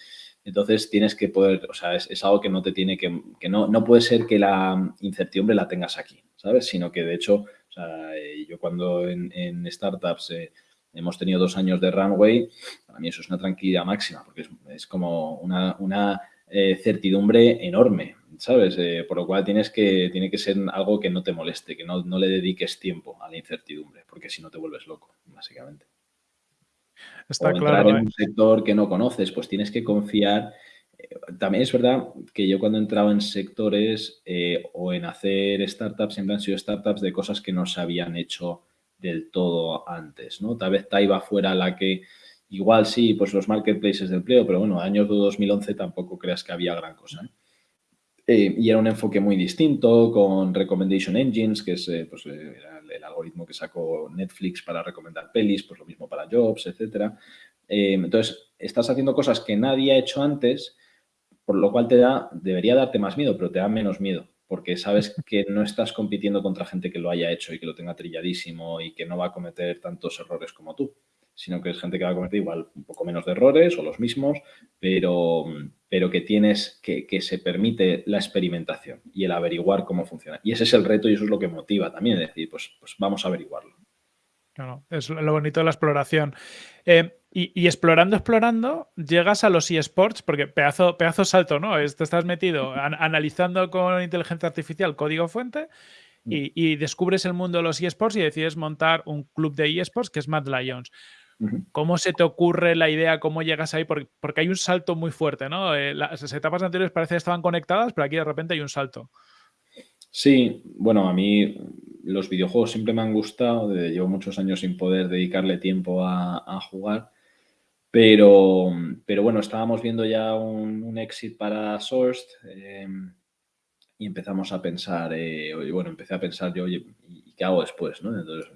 Entonces tienes que poder, o sea, es, algo que no te tiene que, que no, no puede ser que la incertidumbre la tengas aquí, ¿sabes? Sino que de hecho, o sea, eh, yo cuando en, startups eh, hemos tenido dos años de runway, para mí eso es una tranquilidad máxima, porque es, como una, una certidumbre enorme. ¿Sabes? Eh, por lo cual tienes que, tiene que ser algo que no te moleste, que no, le dediques tiempo a la incertidumbre, porque si no te vuelves loco, básicamente. Está o entrar en ¿eh? un sector que no conoces, pues tienes que confiar. Eh, también es verdad que yo cuando entraba en sectores o en hacer startups, siempre han sido startups de cosas que no se habían hecho del todo antes, ¿no? Tal vez Taiba fuera la que, igual sí, pues los marketplaces de empleo, pero bueno, años de 2011 tampoco creas que había gran cosa. Eh, y era un enfoque muy distinto con Recommendation Engines, que es eh, pues, eh, el, algoritmo que sacó Netflix para recomendar pelis, pues lo mismo para Jobs, etc. entonces, estás haciendo cosas que nadie ha hecho antes, por lo cual te da, debería darte más miedo, pero te da menos miedo, porque sabes que no estás compitiendo contra gente que lo haya hecho y que lo tenga trilladísimo y que no va a cometer tantos errores como tú sino que es gente que va a cometer igual un poco menos de errores o los mismos, pero, pero que tienes, que, que, se permite la experimentación y el averiguar cómo funciona. Y ese es el reto y eso es lo que motiva también, es decir, pues, pues vamos a averiguarlo. Claro, es lo bonito de la exploración. Eh, y, explorando, explorando, llegas a los eSports, porque pedazo, pedazo salto, ¿no? te estás metido analizando con inteligencia artificial código fuente mm. y, y, descubres el mundo de los eSports y decides montar un club de eSports que es Mad Lions. ¿Cómo se te ocurre la idea? ¿Cómo llegas ahí? Porque, hay un salto muy fuerte, ¿no? Eh, las etapas anteriores parece que estaban conectadas, pero aquí de repente hay un salto. Sí, bueno, a mí los videojuegos siempre me han gustado. Llevo muchos años sin poder dedicarle tiempo a, jugar. Pero, pero bueno, estábamos viendo ya un, exit para Sourced em, y empezamos a pensar, eh, bueno, empecé a pensar yo, oye, ¿y qué hago después? ¿no? Entonces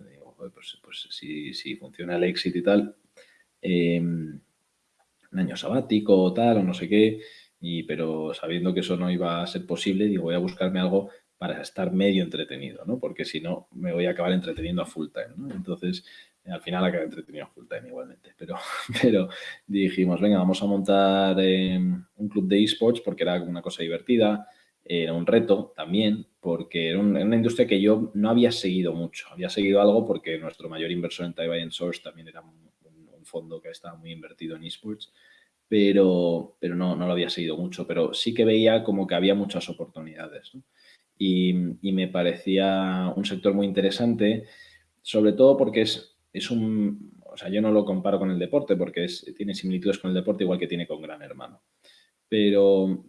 pues, pues si, funciona el éxito y tal, em, un año sabático o tal, o no sé qué, y, pero sabiendo que eso no iba a ser posible, digo, voy a buscarme algo para estar medio entretenido, ¿no? Porque si no, me voy a acabar entreteniendo a full time, ¿no? Entonces, al final acabé entretenido a full time igualmente, pero, pero dijimos, venga, vamos a montar em, un club de esports porque era una cosa divertida, era un reto también, porque era, una industria que yo no había seguido mucho. Había seguido algo porque nuestro mayor inversor en Taiwan Source también era un, fondo que estaba muy invertido en esports, pero, pero no, no lo había seguido mucho. Pero sí que veía como que había muchas oportunidades. Y, me parecía un sector muy interesante, sobre todo porque es, es un... O sea, yo no lo comparo con el deporte porque es, tiene similitudes con el deporte igual que tiene con Gran Hermano. Pero,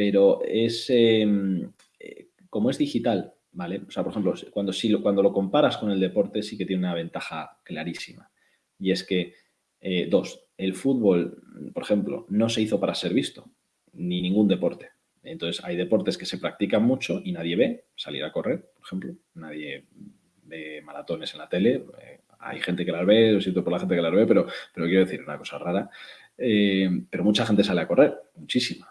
pero es, em, eh, como es digital, ¿vale? O sea, por ejemplo, cuando, si lo, cuando lo comparas con el deporte sí que tiene una ventaja clarísima. Y es que, eh, dos, el fútbol, por ejemplo, no se hizo para ser visto, ni ningún deporte. Entonces, hay deportes que se practican mucho y nadie ve salir a correr, por ejemplo. Nadie ve maratones en la tele. Eh, hay gente que las ve, lo siento por la gente que las ve, pero, pero quiero decir una cosa rara. pero mucha gente sale a correr, muchísima.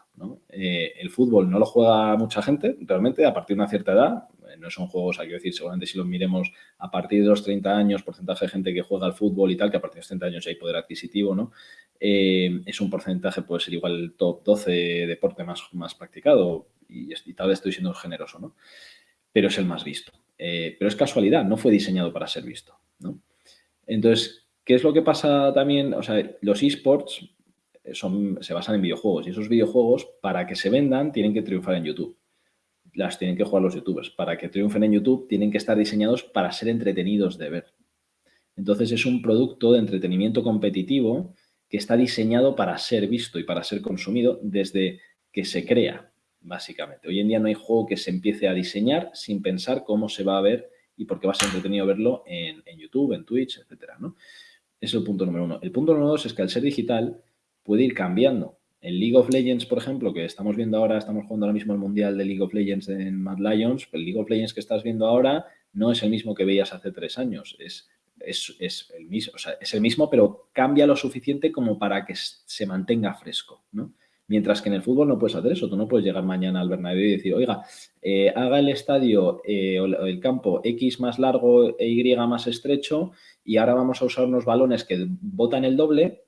Eh, el fútbol no lo juega mucha gente, realmente, a partir de una cierta edad. Eh, no son juegos, hay que decir, seguramente si los miremos a partir de los 30 años, porcentaje de gente que juega al fútbol y tal, que a partir de los 30 años hay poder adquisitivo, ¿no? Eh, es un porcentaje, puede ser igual el top 12 deporte más, más practicado y, tal vez estoy siendo generoso, ¿no? Pero es el más visto. pero es casualidad, no fue diseñado para ser visto, ¿no? Entonces, ¿qué es lo que pasa también? O sea, los esports son, se basan en videojuegos y esos videojuegos, para que se vendan, tienen que triunfar en YouTube. Las tienen que jugar los youtubers. Para que triunfen en YouTube, tienen que estar diseñados para ser entretenidos de ver. Entonces, es un producto de entretenimiento competitivo que está diseñado para ser visto y para ser consumido desde que se crea, básicamente. Hoy en día no hay juego que se empiece a diseñar sin pensar cómo se va a ver y por qué va a ser entretenido verlo en, YouTube, en Twitch, etcétera, ¿no? Es el punto número uno. El punto número dos es que al ser digital, puede ir cambiando El League of Legends, por ejemplo, que estamos viendo ahora, estamos jugando ahora mismo el Mundial de League of Legends en Mad Lions, el League of Legends que estás viendo ahora no es el mismo que veías hace tres años. Es, es, el mismo, es el mismo, pero cambia lo suficiente como para que se mantenga fresco, ¿no? Mientras que en el fútbol no puedes hacer eso. Tú no puedes llegar mañana al Bernabéu y decir, oiga, eh, haga el estadio eh, o el campo X más largo e Y más estrecho y ahora vamos a usar unos balones que botan el doble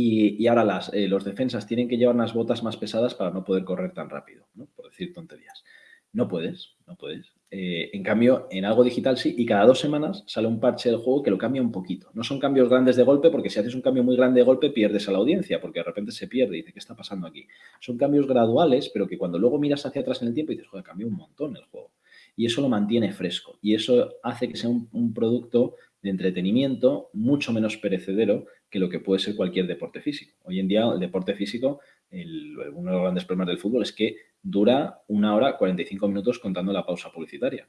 y, ahora las, eh, los defensas tienen que llevar unas botas más pesadas para no poder correr tan rápido, ¿no? por decir tonterías. No puedes, no puedes. Eh, en cambio, en algo digital sí, y cada dos semanas sale un parche del juego que lo cambia un poquito. No son cambios grandes de golpe, porque si haces un cambio muy grande de golpe pierdes a la audiencia, porque de repente se pierde y dice, ¿qué está pasando aquí? Son cambios graduales, pero que cuando luego miras hacia atrás en el tiempo y dices, joder, cambió un montón el juego. Y eso lo mantiene fresco. Y eso hace que sea un, producto de entretenimiento mucho menos perecedero que lo que puede ser cualquier deporte físico. Hoy en día el deporte físico, uno de los grandes problemas del fútbol es que dura una hora 45 minutos contando la pausa publicitaria.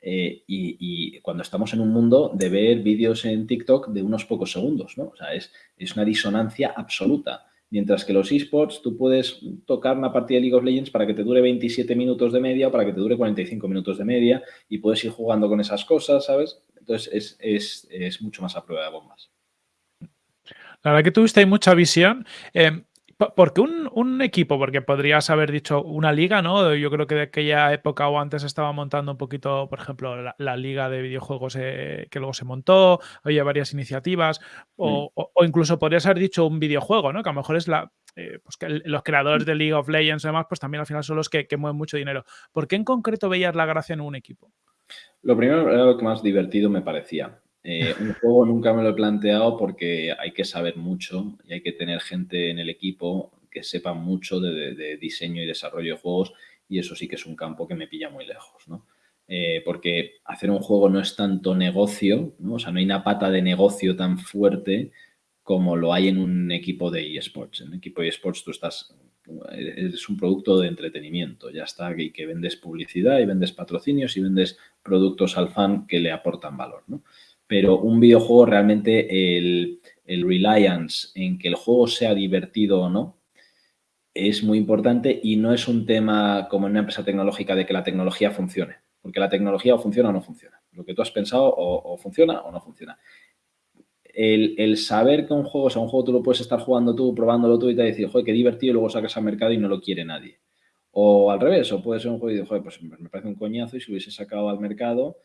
Eh, y, cuando estamos en un mundo de ver vídeos en TikTok de unos pocos segundos, ¿no? O sea, es, es una disonancia absoluta. Mientras que los esports, tú puedes tocar una partida de League of Legends para que te dure 27 minutos de media o para que te dure 45 minutos de media y puedes ir jugando con esas cosas, ¿sabes? Entonces es, mucho más a prueba de bombas. La verdad que tuviste mucha visión. Eh, porque un, un, equipo? Porque podrías haber dicho una liga, ¿no? Yo creo que de aquella época o antes estaba montando un poquito, por ejemplo, la, liga de videojuegos eh, que luego se montó, había varias iniciativas, o, mm. incluso podrías haber dicho un videojuego, ¿no? Que a lo mejor es la, eh, pues que los creadores mm. de League of Legends y demás, pues también al final son los que, que, mueven mucho dinero. ¿Por qué en concreto veías la gracia en un equipo? Lo primero era lo que más divertido me parecía. Eh, un juego nunca me lo he planteado porque hay que saber mucho y hay que tener gente en el equipo que sepa mucho de, diseño y desarrollo de juegos y eso sí que es un campo que me pilla muy lejos, ¿no? Eh, porque hacer un juego no es tanto negocio, ¿no? O sea, no hay una pata de negocio tan fuerte como lo hay en un equipo de eSports. En un equipo de eSports tú estás, es un producto de entretenimiento, ya está, y que vendes publicidad y vendes patrocinios y vendes productos al fan que le aportan valor, ¿no? Pero un videojuego realmente el, reliance en que el juego sea divertido o no es muy importante y no es un tema como en una empresa tecnológica de que la tecnología funcione, porque la tecnología o funciona o no funciona. Lo que tú has pensado o, funciona o no funciona. El, saber que un juego, o sea, un juego tú lo puedes estar jugando tú, probándolo tú y te decir, joder, qué divertido, y luego sacas al mercado y no lo quiere nadie. O al revés, o puede ser un juego y dices, joder, pues me parece un coñazo y si hubiese sacado al mercado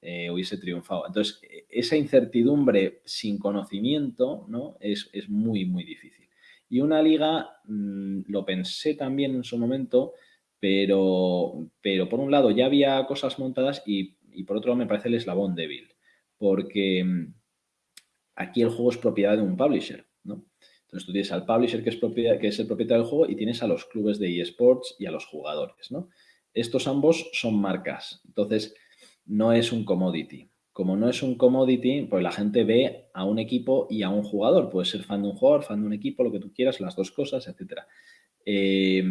eh, hubiese triunfado. Entonces, e, esa incertidumbre sin conocimiento ¿no? es, muy, muy difícil. Y una liga, mm, lo pensé también en su momento, pero, pero por un lado ya había cosas montadas y, por otro lado me parece el eslabón débil, porque mm, aquí el juego es propiedad de un publisher, ¿no? Entonces tú tienes al publisher que es, propiedad, que es el propietario del juego y tienes a los clubes de eSports y a los jugadores, ¿no? Estos ambos son marcas. Entonces, no es un commodity. Como no es un commodity, pues la gente ve a un equipo y a un jugador. Puede ser fan de un jugador, fan de un equipo, lo que tú quieras, las dos cosas, etc. Eh,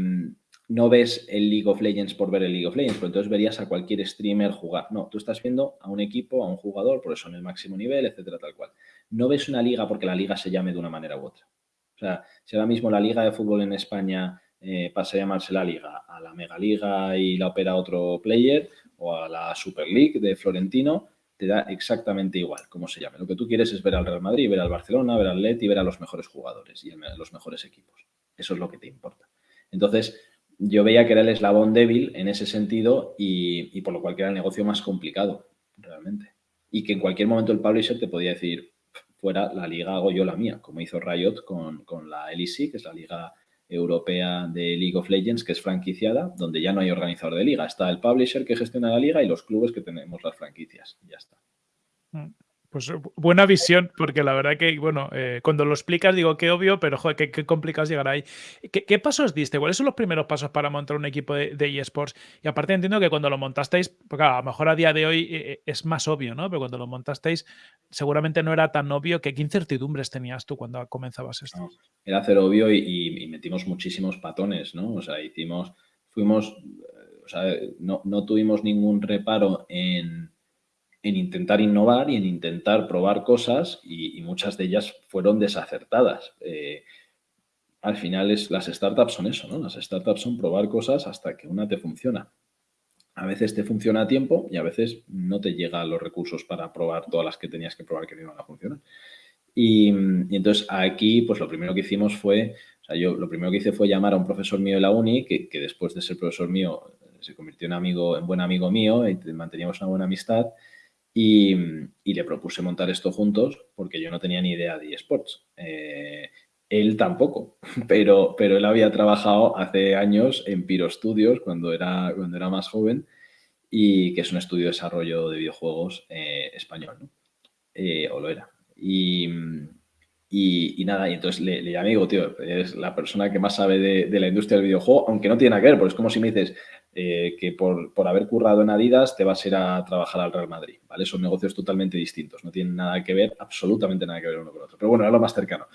no ves el League of Legends por ver el League of Legends, pero entonces verías a cualquier streamer jugar. No, tú estás viendo a un equipo, a un jugador, por eso en el máximo nivel, etcétera, tal cual. No ves una liga porque la liga se llame de una manera u otra. O sea, si ahora mismo la liga de fútbol en España eh, pasa a llamarse la liga, a la mega liga y la opera otro player, o a la Super League de Florentino, te da exactamente igual cómo se llame. Lo que tú quieres es ver al Real Madrid, ver al Barcelona, ver al Leti, ver a los mejores jugadores y los mejores equipos. Eso es lo que te importa. Entonces, yo veía que era el eslabón débil en ese sentido y, por lo cual que era el negocio más complicado, realmente. Y que en cualquier momento el publisher te podía decir, fuera la liga hago yo la mía, como hizo Riot con, con la LEC, que es la liga europea de League of Legends, que es franquiciada, donde ya no hay organizador de liga. Está el publisher que gestiona la liga y los clubes que tenemos las franquicias. ya está. Mm. Pues eh, buena visión, porque la verdad que, bueno, eh, cuando lo explicas digo que obvio, pero joder, qué, complicado es llegar ahí. ¿Qué, pasos diste? ¿Cuáles son los primeros pasos para montar un equipo de, eSports? Y aparte entiendo que cuando lo montasteis, porque a lo mejor a día de hoy eh, es más obvio, ¿no? Pero cuando lo montasteis seguramente no era tan obvio. ¿Qué, incertidumbres tenías tú cuando comenzabas esto? era hacer obvio y, metimos muchísimos patones, ¿no? O sea, hicimos, fuimos, o sea, no, no tuvimos ningún reparo en en intentar innovar y en intentar probar cosas y, muchas de ellas fueron desacertadas. Eh, al final es, las startups son eso, ¿no? Las startups son probar cosas hasta que una te funciona. A veces te funciona a tiempo y a veces no te llegan los recursos para probar todas las que tenías que probar que no iban a funcionar. Y, entonces aquí, pues lo primero que hicimos fue, o sea, yo lo primero que hice fue llamar a un profesor mío de la uni, que, después de ser profesor mío se convirtió en, amigo, en buen amigo mío y manteníamos una buena amistad. Y, le propuse montar esto juntos porque yo no tenía ni idea de eSports. Eh, él tampoco, pero, pero él había trabajado hace años en Piro Studios cuando era, cuando era más joven y que es un estudio de desarrollo de videojuegos eh, español, ¿no? Eh, o lo era. Y, nada, y entonces le, le, llamé digo, tío, es la persona que más sabe de, la industria del videojuego, aunque no tiene nada que ver, porque es como si me dices, eh, que por, por, haber currado en Adidas te vas a ir a trabajar al Real Madrid, ¿vale? Son negocios totalmente distintos, no tienen nada que ver, absolutamente nada que ver uno con otro. Pero bueno, era lo más cercano.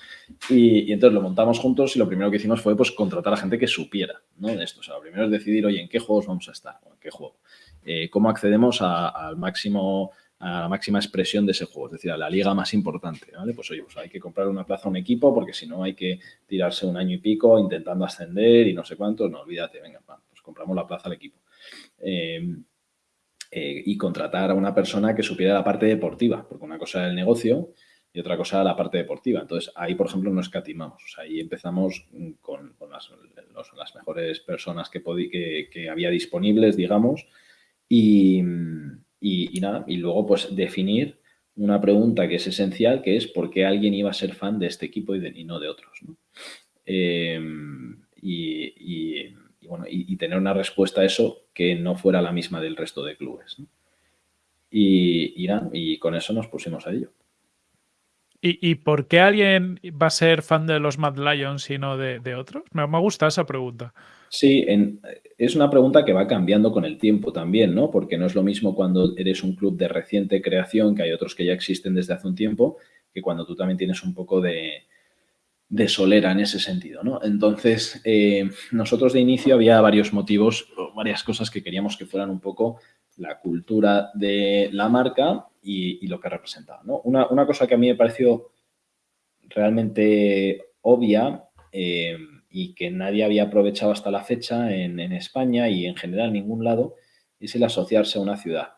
Y, entonces lo montamos juntos y lo primero que hicimos fue pues contratar a gente que supiera, ¿no? De esto. O sea, lo primero es decidir, oye, ¿en qué juegos vamos a estar? ¿En qué juego? Eh, ¿Cómo accedemos al máximo a la máxima expresión de ese juego, es decir, a la liga más importante, ¿vale? Pues oye, pues hay que comprar una plaza a un equipo porque si no hay que tirarse un año y pico intentando ascender y no sé cuánto, no, olvídate, venga, compramos la plaza al equipo. Eh, eh, y contratar a una persona que supiera la parte deportiva, porque una cosa era el negocio y otra cosa la parte deportiva. Entonces, ahí, por ejemplo, no escatimamos. O sea, ahí empezamos con, con las, mejores personas que, que, que, había disponibles, digamos, y, y, nada, y luego, pues, definir una pregunta que es esencial, que es por qué alguien iba a ser fan de este equipo y, de, no de otros. ¿no? Eh, y, y, bueno, y, tener una respuesta a eso que no fuera la misma del resto de clubes. Y, y, y, con eso nos pusimos a ello. ¿Y, ¿Y, por qué alguien va a ser fan de los Mad Lions y no de, de otros? Me, me, gusta esa pregunta. Sí, es una pregunta que va cambiando con el tiempo también, ¿no? Porque no es lo mismo cuando eres un club de reciente creación, que hay otros que ya existen desde hace un tiempo, que cuando tú también tienes un poco de, de solera en ese sentido. ¿no? Entonces, eh, nosotros de inicio había varios motivos, varias cosas que queríamos que fueran un poco la cultura de la marca y, y lo que representaba. ¿no? Una, una, cosa que a mí me pareció realmente obvia eh, y que nadie había aprovechado hasta la fecha en, España y en general en ningún lado es el asociarse a una ciudad.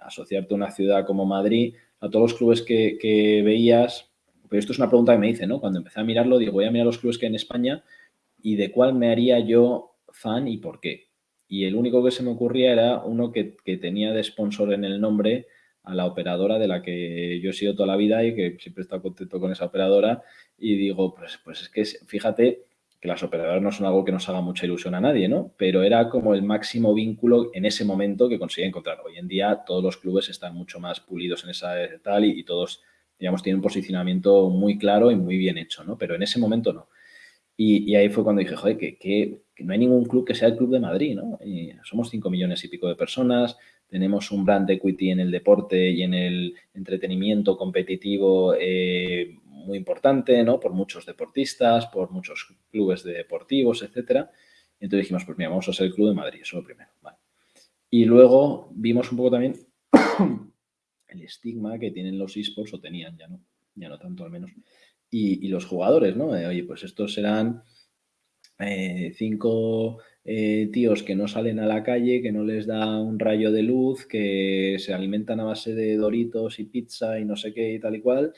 Asociarte a una ciudad como Madrid, a todos los clubes que, que veías, pero esto es una pregunta que me hice, ¿no? Cuando empecé a mirarlo, digo, voy a mirar los clubes que hay en España y de cuál me haría yo fan y por qué. Y el único que se me ocurría era uno que, que tenía de sponsor en el nombre a la operadora de la que yo he sido toda la vida y que siempre he estado contento con esa operadora. Y digo, pues, pues es que fíjate que las operadoras no son algo que nos haga mucha ilusión a nadie, ¿no? Pero era como el máximo vínculo en ese momento que conseguía encontrar. Hoy en día todos los clubes están mucho más pulidos en esa tal y, todos digamos, tiene un posicionamiento muy claro y muy bien hecho, ¿no? Pero en ese momento no. Y, ahí fue cuando dije, joder, que, no hay ningún club que sea el club de Madrid, ¿no? Y somos 5 millones y pico de personas, tenemos un brand equity en el deporte y en el entretenimiento competitivo eh, muy importante, ¿no? Por muchos deportistas, por muchos clubes de deportivos, etcétera. Y entonces dijimos, pues mira, vamos a ser el club de Madrid, eso lo primero. Y luego vimos un poco también el estigma que tienen los esports, o tenían, ya no, ya no tanto al menos, y, los jugadores, ¿no? Oye, pues estos serán eh, cinco eh, tíos que no salen a la calle, que no les da un rayo de luz, que se alimentan a base de doritos y pizza y no sé qué y tal y cual,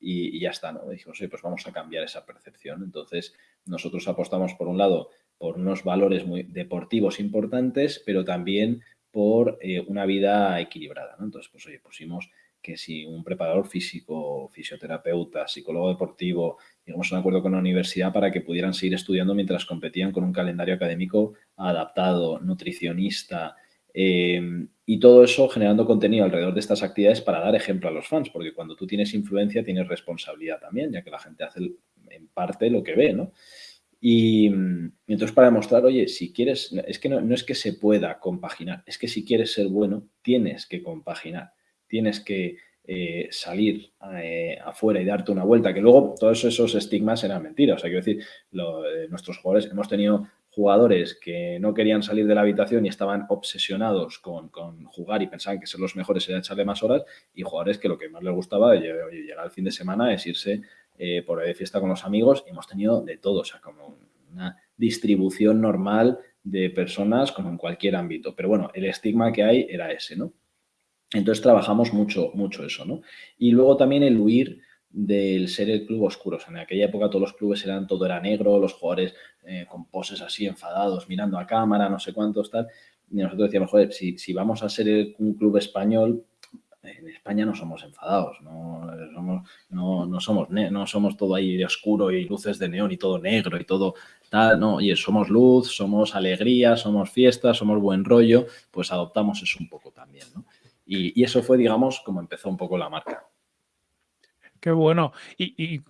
y, ya está, ¿no? dijimos, oye, pues vamos a cambiar esa percepción. Entonces, nosotros apostamos, por un lado, por unos valores muy deportivos importantes, pero también por eh, una vida equilibrada. ¿no? Entonces, pues oye, pusimos que si un preparador físico, fisioterapeuta, psicólogo deportivo, llegamos a un acuerdo con la universidad para que pudieran seguir estudiando mientras competían con un calendario académico adaptado, nutricionista, eh, y todo eso generando contenido alrededor de estas actividades para dar ejemplo a los fans, porque cuando tú tienes influencia tienes responsabilidad también, ya que la gente hace en parte lo que ve, ¿no? Y, entonces para demostrar, oye, si quieres, es que no, no, es que se pueda compaginar, es que si quieres ser bueno, tienes que compaginar, tienes que eh, salir eh, afuera y darte una vuelta, que luego todos esos estigmas eran mentiras. O sea, quiero decir, lo, eh, nuestros jugadores, hemos tenido jugadores que no querían salir de la habitación y estaban obsesionados con, con, jugar y pensaban que ser los mejores era echarle más horas, y jugadores que lo que más les gustaba, oye, llegar al fin de semana es irse eh, por de fiesta con los amigos, hemos tenido de todo, o sea, como una distribución normal de personas como en cualquier ámbito. Pero bueno, el estigma que hay era ese, ¿no? Entonces trabajamos mucho, mucho eso, ¿no? Y luego también el huir del ser el club oscuro. en aquella época todos los clubes eran, todo era negro, los jugadores eh, con poses así enfadados, mirando a cámara, no sé cuántos, tal. Y nosotros decíamos, joder, si, si vamos a ser un club español, en España no somos enfadados, no somos, no, no somos, no somos todo ahí oscuro y luces de neón y todo negro y todo tal, no, oye, somos luz, somos alegría, somos fiesta, somos buen rollo, pues adoptamos eso un poco también, ¿no? Y, eso fue, digamos, como empezó un poco la marca. Qué bueno. ¿Y,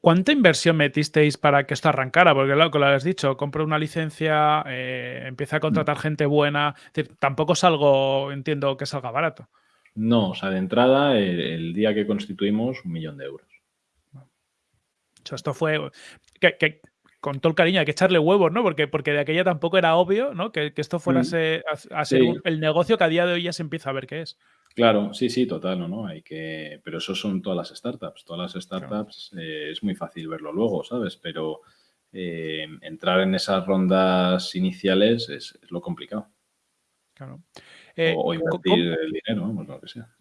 cuánta inversión metisteis para que esto arrancara? Porque lo que lo has dicho, compro una licencia, eh, empieza a contratar gente buena. tampoco es algo, entiendo, que salga barato. No, o sea, de entrada, el, día que constituimos, un millón de euros. esto fue. Que, con todo el cariño, hay que echarle huevos, ¿no? Porque, porque de aquella tampoco era obvio, ¿no? Que, esto fuera mm. a, ser el negocio que a día de hoy ya se empieza a ver qué es. Claro, sí, sí, total, ¿no? ¿no? Hay que... Pero eso son todas las startups. Todas las startups eh, es muy fácil verlo luego, ¿sabes? Pero eh, entrar en esas rondas iniciales es, es lo complicado. Claro. Eh, o, invertir el dinero, vamos, lo que sea.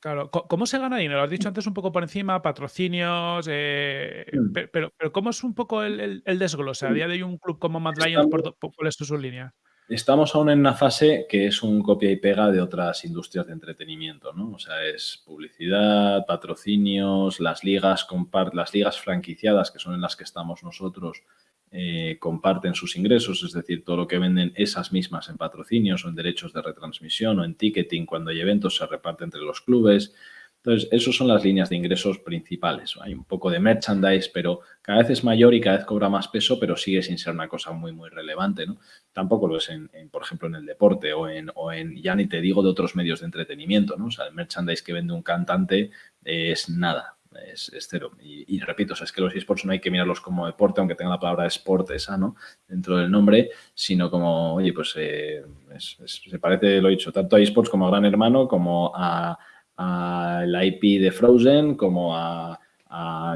Claro, ¿cómo se gana dinero? Lo has dicho antes un poco por encima, patrocinios, eh, mm. pero, pero, ¿cómo es un poco el, el, desglose? A día de hoy un club como Mad Lions, ¿por, cuál es su línea? Estamos aún en una fase que es un copia y pega de otras industrias de entretenimiento, ¿no? O sea, es publicidad, patrocinios, las ligas, las ligas franquiciadas, que son en las que estamos nosotros, eh, comparten sus ingresos, es decir, todo lo que venden esas mismas en patrocinios o en derechos de retransmisión o en ticketing cuando hay eventos se reparte entre los clubes. Entonces, esas son las líneas de ingresos principales. Hay un poco de merchandise, pero cada vez es mayor y cada vez cobra más peso, pero sigue sin ser una cosa muy, muy relevante. ¿no? Tampoco lo es, en, por ejemplo, en el deporte o en, o en, ya ni te digo, de otros medios de entretenimiento. ¿no? O sea, el merchandise que vende un cantante es nada es, cero. Y, repito, es que los esports no hay que mirarlos como deporte, aunque tenga la palabra sport esa, ¿no? Dentro del nombre, sino como, oye, pues eh, se parece, lo he dicho, tanto a esports como a Gran Hermano, como a, la IP de Frozen, como a,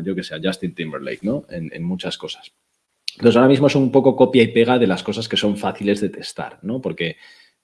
yo que sé, Justin Timberlake, ¿no? En, en muchas cosas. Entonces, ahora mismo es un poco copia y pega de las cosas que son fáciles de testar, ¿no? Porque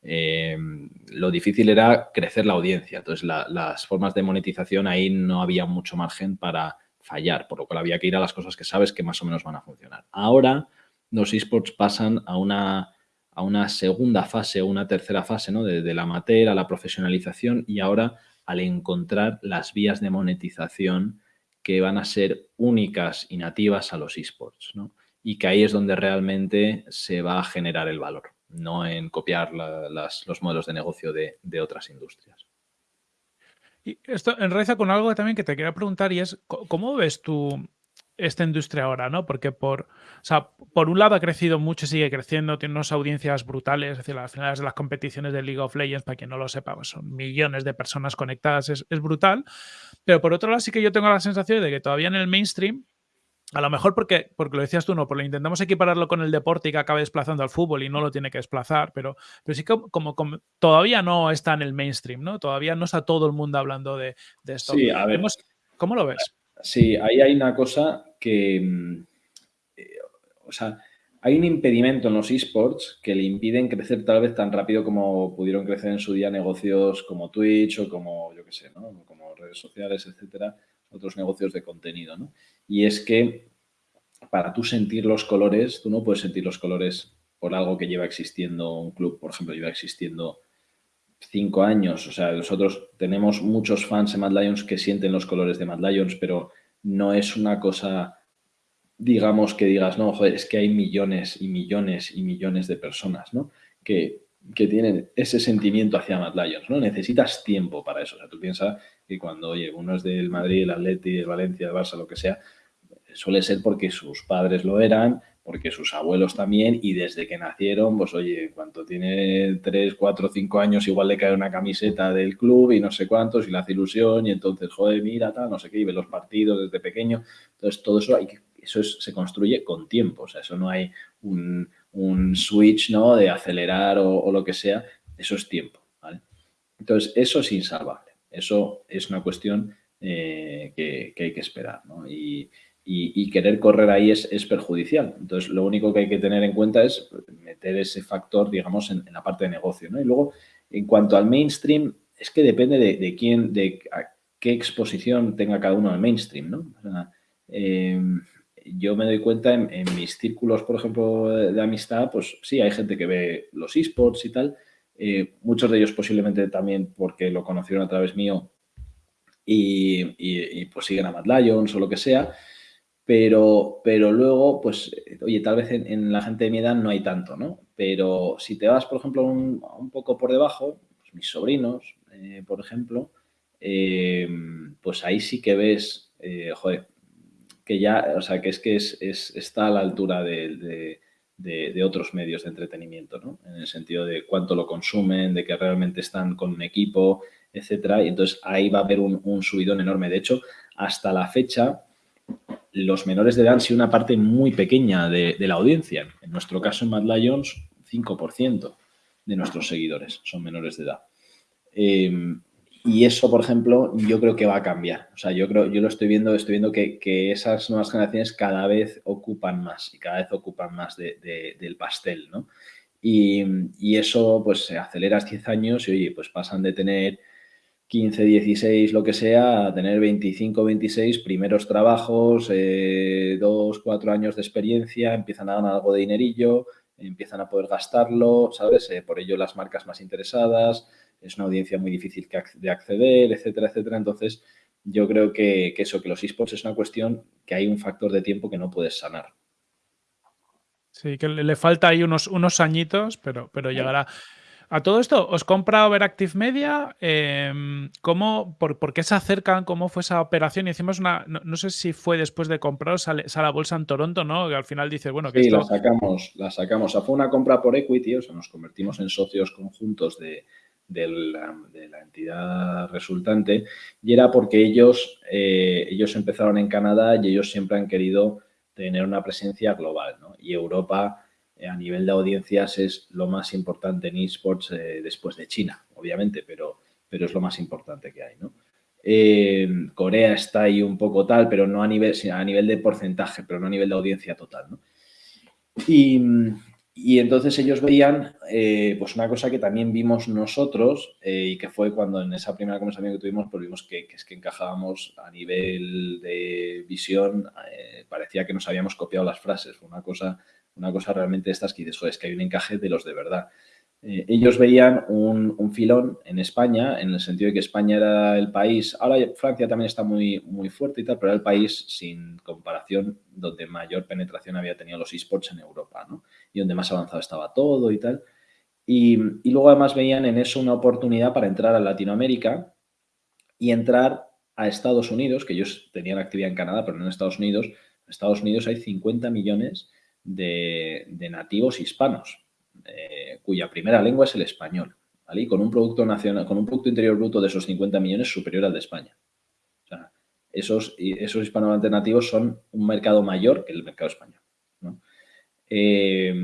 Em, lo difícil era crecer la audiencia. Entonces, las formas de monetización ahí no había mucho margen para fallar, por lo cual había que ir a las cosas que sabes que más o menos van a funcionar. Ahora los esports pasan a una, a una segunda fase una tercera fase, ¿no? De, la amateur a la profesionalización y ahora al encontrar las vías de monetización que van a ser únicas y nativas a los esports, ¿no? Y que ahí es donde realmente se va a generar el valor no en copiar los modelos de negocio de, otras industrias. Y esto enraiza con algo también que te quería preguntar y es, ¿cómo ves tú esta industria ahora, ¿no? Porque por, por un lado ha crecido mucho y sigue creciendo, tiene unas audiencias brutales, es decir, las finales de las competiciones de League of Legends, para quien no lo sepa, pues son millones de personas conectadas, es, es, brutal. Pero por otro lado sí que yo tengo la sensación de que todavía en el mainstream a lo mejor porque, porque lo decías tú, no, porque intentamos equipararlo con el deporte y que acabe desplazando al fútbol y no lo tiene que desplazar, pero, pero sí que como, todavía no está en el mainstream, ¿no? Todavía no está todo el mundo hablando de, esto. Sí, a ver. ¿Cómo lo ves? Sí, ahí hay una cosa que, mm, eh, o sea, hay un impedimento en los esports que le impiden crecer tal vez tan rápido como pudieron crecer en su día negocios como Twitch o como, yo qué sé, ¿no? Como redes sociales, etcétera, otros negocios de contenido, ¿no? Y es que para tú sentir los colores, tú no puedes sentir los colores por algo que lleva existiendo un club, por ejemplo, lleva existiendo cinco años. O sea, nosotros tenemos muchos fans de Mad Lions que sienten los colores de Mad Lions, pero no es una cosa, digamos, que digas, no, joder, es que hay millones y millones y millones de personas, ¿no? Que, que tienen ese sentimiento hacia Mad Lions, ¿no? Necesitas tiempo para eso. O sea, tú piensas que cuando, oye, uno es del Madrid, el Atleti, el Valencia, el Barça, lo que sea, suele ser porque sus padres lo eran, porque sus abuelos también, y desde que nacieron, pues oye, cuando tiene 3, 4, 5 años, igual le cae una camiseta del club y no sé cuántos, y le hace ilusión, y entonces, joder, mira, tal, no sé qué, y ve los partidos desde pequeño. Entonces, todo eso, hay eso se construye con tiempo, o sea, eso no hay un, switch, ¿no?, de acelerar o, lo que sea, eso es tiempo. Entonces, eso es insalvable, eso es una cuestión eh, que, que, hay que esperar, ¿no? Y, querer correr ahí es, perjudicial. Entonces, lo único que hay que tener en cuenta es meter ese factor, digamos, en, la parte de negocio. ¿no? Y luego, en cuanto al mainstream, es que depende de, quién, de qué exposición tenga cada uno al mainstream. ¿no? Em, yo me doy cuenta en, mis círculos, por ejemplo, de, amistad, pues sí, hay gente que ve los esports y tal. Eh, muchos de ellos posiblemente también porque lo conocieron a través mío y, pues siguen a Mad Lions o lo que sea. Pero, pero luego, pues, oye, tal vez en, la gente de mi edad no hay tanto, ¿no? Pero si te vas, por ejemplo, un, un poco por debajo, pues mis sobrinos, eh, por ejemplo, eh, pues ahí sí que ves, eh, joder, que ya, o sea, que es que es, está a la altura de, otros medios de entretenimiento, ¿no? En el sentido de cuánto lo consumen, de que realmente están con un equipo, etcétera. Y entonces ahí va a haber un subidón enorme. De hecho, hasta la fecha, los menores de edad han sido una parte muy pequeña de, la audiencia. En nuestro caso, en Mad Lions, 5% de nuestros seguidores son menores de edad. Eh, y eso, por ejemplo, yo creo que va a cambiar. O sea, yo creo, yo lo estoy viendo, estoy viendo que, esas nuevas generaciones cada vez ocupan más y cada vez ocupan más del pastel, ¿no? Y, y, eso, pues, se acelera 10 años y, oye, pues pasan de tener 15, 16, lo que sea, a tener 25, 26, primeros trabajos, eh, dos, cuatro años de experiencia, empiezan a ganar algo de dinerillo, empiezan a poder gastarlo, ¿sabes? Eh, por ello las marcas más interesadas, es una audiencia muy difícil de acceder, etcétera, etcétera. Entonces, yo creo que, eso, que los esports es una cuestión que hay un factor de tiempo que no puedes sanar. Sí, que le falta ahí unos, unos añitos, pero, pero llegará. A todo esto, ¿os compra Overactive Media? Em, ¿cómo, por, qué se acercan? ¿Cómo fue esa operación? Y hicimos una, no, sé si fue después de comprar, sale, a la bolsa en Toronto, ¿no? Que al final dice, bueno, que sí, la sacamos, la sacamos. O sea, fue una compra por equity, o sea, nos convertimos en socios conjuntos de, la, entidad resultante y era porque ellos, eh, ellos empezaron en Canadá y ellos siempre han querido tener una presencia global, ¿no? Y Europa eh, a nivel de audiencias es lo más importante en esports eh, después de China, obviamente, pero, pero es lo más importante que hay, ¿no? Eh, Corea está ahí un poco tal, pero no a nivel, a nivel de porcentaje, pero no a nivel de audiencia total, ¿no? Y, y entonces ellos veían pues una cosa que también vimos nosotros y que fue cuando en esa primera conversación que tuvimos, pues vimos que es que encajábamos a nivel de visión, parecía que nos habíamos copiado las frases, fue una cosa una cosa realmente estas que dices, es que hay un encaje de los de verdad. Eh, ellos veían un, filón en España, en el sentido de que España era el país, ahora Francia también está muy, muy fuerte y tal, pero era el país sin comparación donde mayor penetración había tenido los esports en Europa, ¿no? Y donde más avanzado estaba todo y tal. Y, y luego además veían en eso una oportunidad para entrar a Latinoamérica y entrar a Estados Unidos, que ellos tenían actividad en Canadá, pero no en Estados Unidos. En Estados Unidos hay 50 millones de, nativos hispanos, eh, cuya primera lengua es el español, ¿vale? Y con un producto nacional, con un producto interior bruto de esos 50 millones superior al de España. O sea, esos, esos hispanohablantes nativos son un mercado mayor que el mercado español. Eh,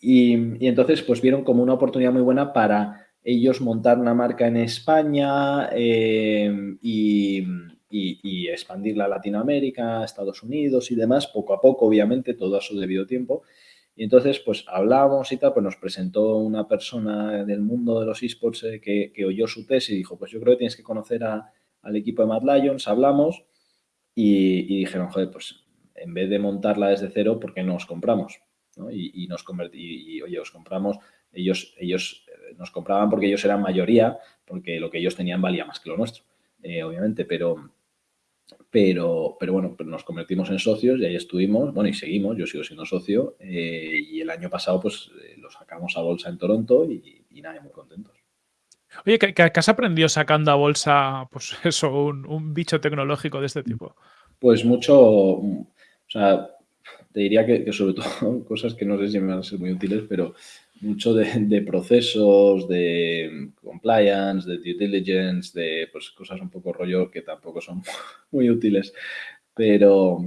y, entonces, pues vieron como una oportunidad muy buena para ellos montar una marca en España eh, y, y, expandirla a Latinoamérica, Estados Unidos y demás, poco a poco, obviamente, todo a su debido tiempo. Y entonces, pues hablamos y tal, pues nos presentó una persona del mundo de los esports eh, que, oyó su tesis y dijo, pues yo creo que tienes que conocer al equipo de Mad Lions, hablamos y, dijeron, joder, pues en vez de montarla desde cero, ¿por qué no os compramos? Y, nos y, oye, os compramos, ellos, ellos eh, nos compraban porque ellos eran mayoría, porque lo que ellos tenían valía más que lo nuestro, eh, obviamente, pero, pero, pero bueno, pues nos convertimos en socios y ahí estuvimos, bueno, y seguimos, yo sigo siendo socio eh, y el año pasado pues eh, lo sacamos a bolsa en Toronto y, nada, muy contentos. Oye, ¿qué, has aprendido sacando a bolsa, pues eso, un, bicho tecnológico de este tipo? Pues mucho, o sea, te diría que, que sobre todo cosas que no sé si me van a ser muy útiles, pero mucho de, procesos, de compliance, de due diligence, de pues, cosas un poco rollo que tampoco son muy útiles. Pero,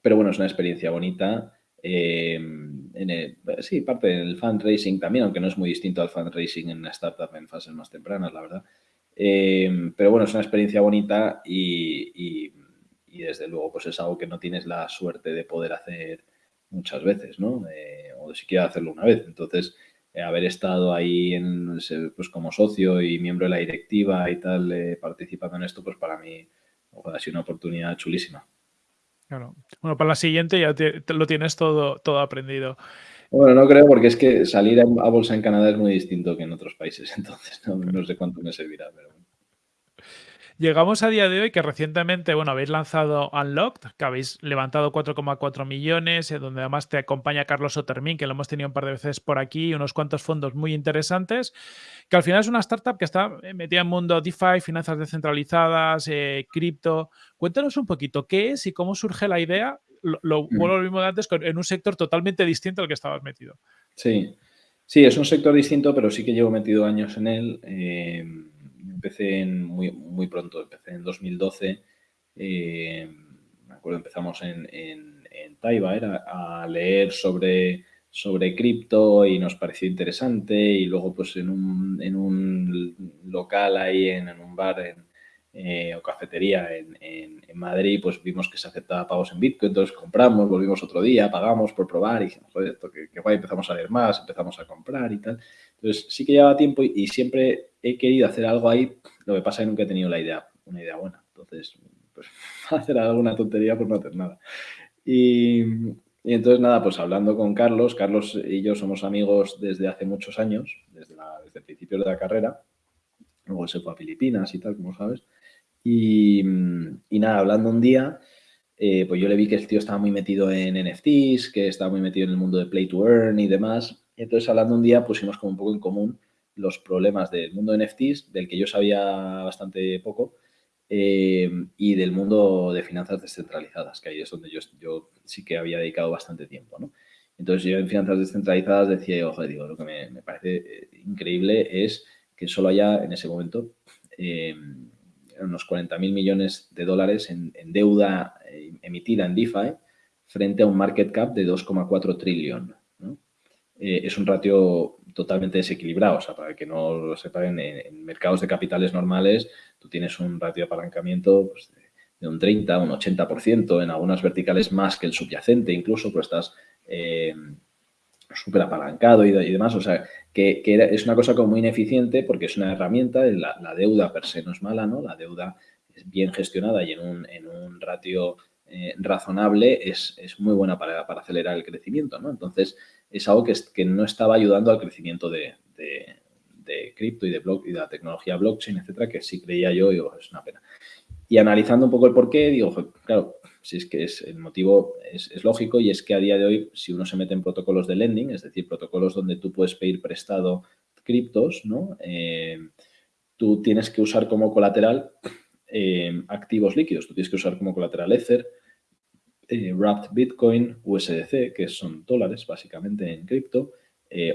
pero bueno, es una experiencia bonita. Eh, en sí, parte del fundraising también, aunque no es muy distinto al fundraising en una startup en fases más tempranas, la verdad. Eh, pero bueno, es una experiencia bonita y, y, desde luego pues es algo que no tienes la suerte de poder hacer muchas veces, ¿no? De siquiera hacerlo una vez. Entonces, haber estado ahí en, pues como socio y miembro de la directiva y tal, participando en esto, pues para mí ha sido una oportunidad chulísima. Claro. Bueno, para la siguiente ya lo tienes todo, todo aprendido. Bueno, no creo porque es que salir a, bolsa en Canadá es muy distinto que en otros países, entonces no, sé cuánto me servirá, pero Llegamos a día de hoy que recientemente, bueno, habéis lanzado Unlocked, que habéis levantado 4,4 millones, eh, donde además te acompaña Carlos Otermin, que lo hemos tenido un par de veces por aquí, unos cuantos fondos muy interesantes, que al final es una startup que está eh, metida en mundo DeFi, finanzas descentralizadas, eh, cripto. Cuéntanos un poquito qué es y cómo surge la idea, lo, lo, lo mismo de antes, en un sector totalmente distinto al que estabas metido. Sí, sí, es un sector distinto, pero sí que llevo metido años en él empecé en muy, muy pronto, empecé en 2012. Eh, me acuerdo, empezamos en, en, Taiba, era a leer sobre, sobre cripto y nos pareció interesante. Y luego, pues en un, en un local ahí, en, en un bar en, eh, o cafetería en, en, Madrid, pues vimos que se aceptaba pagos en Bitcoin, entonces compramos, volvimos otro día, pagamos por probar y dijimos, joder, esto que, guay, empezamos a leer más, empezamos a comprar y tal. Entonces sí que llevaba tiempo y, siempre he querido hacer algo ahí, lo que pasa es que nunca he tenido la idea, una idea buena. Entonces, pues hacer alguna tontería por no hacer nada. Y, y, entonces, nada, pues hablando con Carlos, Carlos y yo somos amigos desde hace muchos años, desde, la, desde el principio de la carrera. Luego se fue a Filipinas y tal, como sabes. Y, nada, hablando un día, eh, pues yo le vi que el tío estaba muy metido en NFTs, que estaba muy metido en el mundo de Play to Earn y demás. Entonces, hablando un día, pusimos como un poco en común los problemas del mundo de NFTs, del que yo sabía bastante poco, eh, y del mundo de finanzas descentralizadas, que ahí es donde yo, yo sí que había dedicado bastante tiempo, ¿no? Entonces, yo en finanzas descentralizadas decía, ojo, digo, lo que me, parece eh, increíble es que solo haya en ese momento unos 40.000 millones de dólares en, deuda eh, emitida en DeFi frente a un market cap de 2,4 trillón. Eh, es un ratio totalmente desequilibrado. O sea, para que no lo sepan, en, mercados de capitales normales tú tienes un ratio de apalancamiento pues, de, un 30, un 80%, en algunas verticales más que el subyacente incluso, pero estás eh, súper apalancado y, demás. O sea, que, es una cosa como muy ineficiente porque es una herramienta, la, deuda per se no es mala, ¿no? La deuda es bien gestionada y en un, en un ratio eh, razonable es, muy buena para, acelerar el crecimiento, ¿no? Entonces, es algo que, que no estaba ayudando al crecimiento de, cripto y de, y de la tecnología blockchain, etcétera, que sí creía yo y es una pena. Y analizando un poco el porqué, digo, claro, si es que es, el motivo es, lógico y es que a día de hoy, si uno se mete en protocolos de lending, es decir, protocolos donde tú puedes pedir prestado criptos, ¿no? Eh, tú tienes que usar como colateral eh, activos líquidos. Tú tienes que usar como colateral Ether, eh, Wrapped Bitcoin, USDC, que son dólares básicamente en cripto,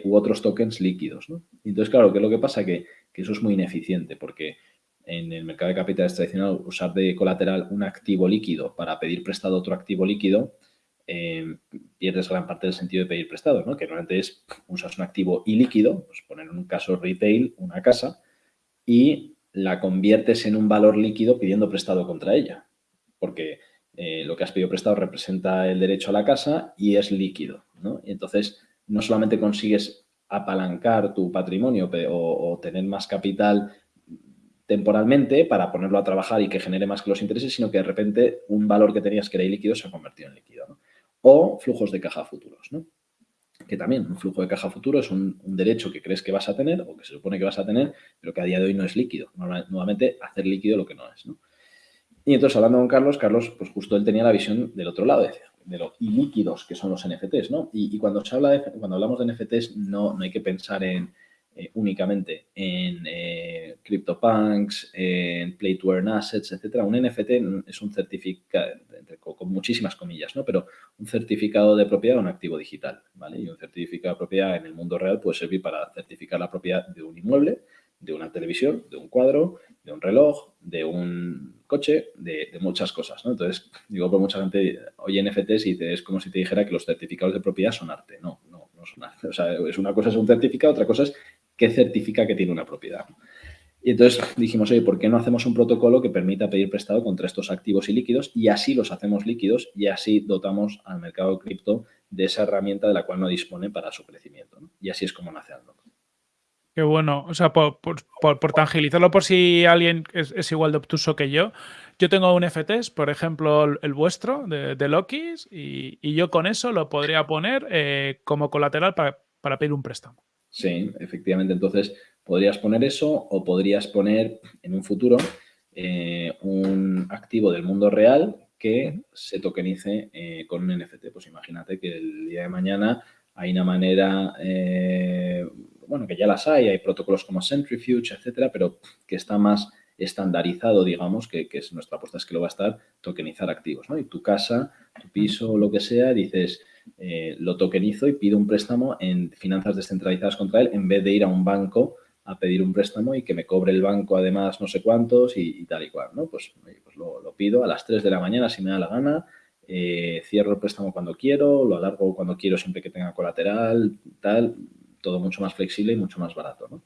u otros tokens líquidos. Entonces, claro, ¿qué es lo que pasa? Que, que eso es muy ineficiente porque en el mercado de capitales tradicional usar de colateral un activo líquido para pedir prestado otro activo líquido, eh, pierdes gran parte del sentido de pedir prestado, ¿no? que normalmente es usas un activo ilíquido, pues poner en un caso retail una casa, y la conviertes en un valor líquido pidiendo prestado contra ella, porque eh, lo que has pedido prestado representa el derecho a la casa y es líquido. ¿no? Entonces, no solamente consigues apalancar tu patrimonio o, tener más capital temporalmente para ponerlo a trabajar y que genere más que los intereses, sino que de repente un valor que tenías que era ilíquido se ha convertido en líquido. O flujos de caja futuros, ¿no? que también un flujo de caja futuro es un, derecho que crees que vas a tener o que se supone que vas a tener, pero que a día de hoy no es líquido. Nuevamente, hacer líquido lo que no es. Y entonces, hablando con Carlos, Carlos, pues justo él tenía la visión del otro lado, de, los ilíquidos que son los NFTs. ¿no? Y, cuando, se habla de, cuando hablamos de NFTs, no, no hay que pensar en eh, únicamente en eh, CryptoPunks, en Play to Earn Assets, etcétera. Un NFT es un certificado, con muchísimas comillas, ¿no? Pero un certificado de propiedad de un activo digital, ¿vale? Y un certificado de propiedad en el mundo real puede servir para certificar la propiedad de un inmueble, de una televisión, de un cuadro, de un reloj, de un coche, de, muchas cosas, ¿no? Entonces, digo, por mucha gente oye NFTs y es como si te dijera que los certificados de propiedad son arte. No, no, no son arte. O sea, es una cosa es un certificado, otra cosa es qué certifica que tiene una propiedad. Y entonces dijimos, oye, ¿por qué no hacemos un protocolo que permita pedir prestado contra estos activos y líquidos y así los hacemos líquidos y así dotamos al mercado cripto de esa herramienta de la cual no dispone para su crecimiento? Y así es como nace Aldo. Qué bueno. O sea, por, tangibilizarlo por si alguien es, igual de obtuso que yo, yo tengo un FTs, por ejemplo, el, vuestro de, de Lokis, y, yo con eso lo podría poner eh, como colateral para pedir un préstamo. Sí, efectivamente. Entonces, podrías poner eso o podrías poner en un futuro eh, un activo del mundo real que se tokenice eh, con un NFT. Pues imagínate que el día de mañana hay una manera, eh, bueno, que ya las hay, hay protocolos como Centrifuge, etcétera, pero que está más estandarizado, digamos, que, es nuestra apuesta es que lo va a estar tokenizar activos, ¿no? Y tu casa, tu piso, lo que sea, dices, eh, lo tokenizo y pido un préstamo en finanzas descentralizadas contra él en vez de ir a un banco a pedir un préstamo y que me cobre el banco además no sé cuántos y, tal y cual, ¿no? Pues, pues lo, pido a las 3 de la mañana si me da la gana, eh, cierro el préstamo cuando quiero, lo alargo cuando quiero siempre que tenga colateral, tal, todo mucho más flexible y mucho más barato, ¿no?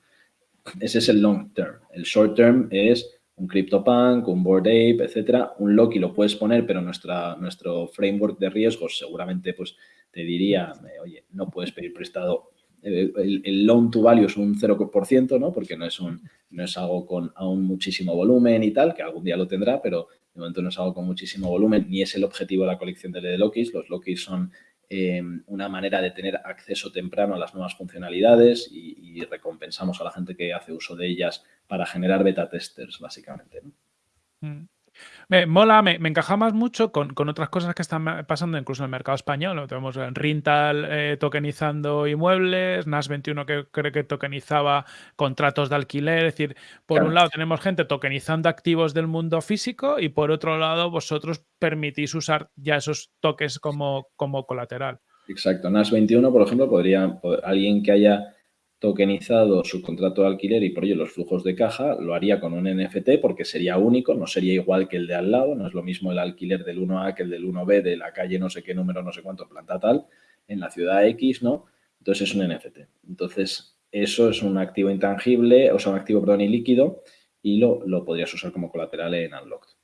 Ese es el long term. El short term es un CryptoPunk, un Board Ape, etcétera. Un Loki lo puedes poner, pero nuestra, nuestro framework de riesgos seguramente pues, te diría, eh, oye, no puedes pedir prestado. Eh, el, loan to value es un 0%, ¿no? Porque no es, un, no es algo con aún muchísimo volumen y tal, que algún día lo tendrá, pero de momento no es algo con muchísimo volumen, ni es el objetivo de la colección de Lokis. Los Lokis son Em, una manera de tener acceso temprano a las nuevas funcionalidades y, recompensamos a la gente que hace uso de ellas para generar beta testers, básicamente. Mm. Me mola, me, encaja más mucho con, otras cosas que están pasando incluso en el mercado español. Tenemos Rintal eh, tokenizando inmuebles, NAS21 que cree que tokenizaba contratos de alquiler. Es decir, por un lado tenemos gente tokenizando activos del mundo físico y por otro lado vosotros permitís usar ya esos toques como, como colateral. Exacto. NAS21, por ejemplo, podría, alguien que haya tokenizado su contrato de alquiler y por ello los flujos de caja, lo haría con un NFT porque sería único, no sería igual que el de al lado, no es lo mismo el alquiler del 1A que el del 1B de la calle no sé qué número, no sé cuánto, planta tal, en la ciudad X, ¿no? Entonces es un NFT. Entonces eso es un activo intangible, o sea, un activo, perdón, líquido y lo, lo podrías usar como colateral en Unlocked.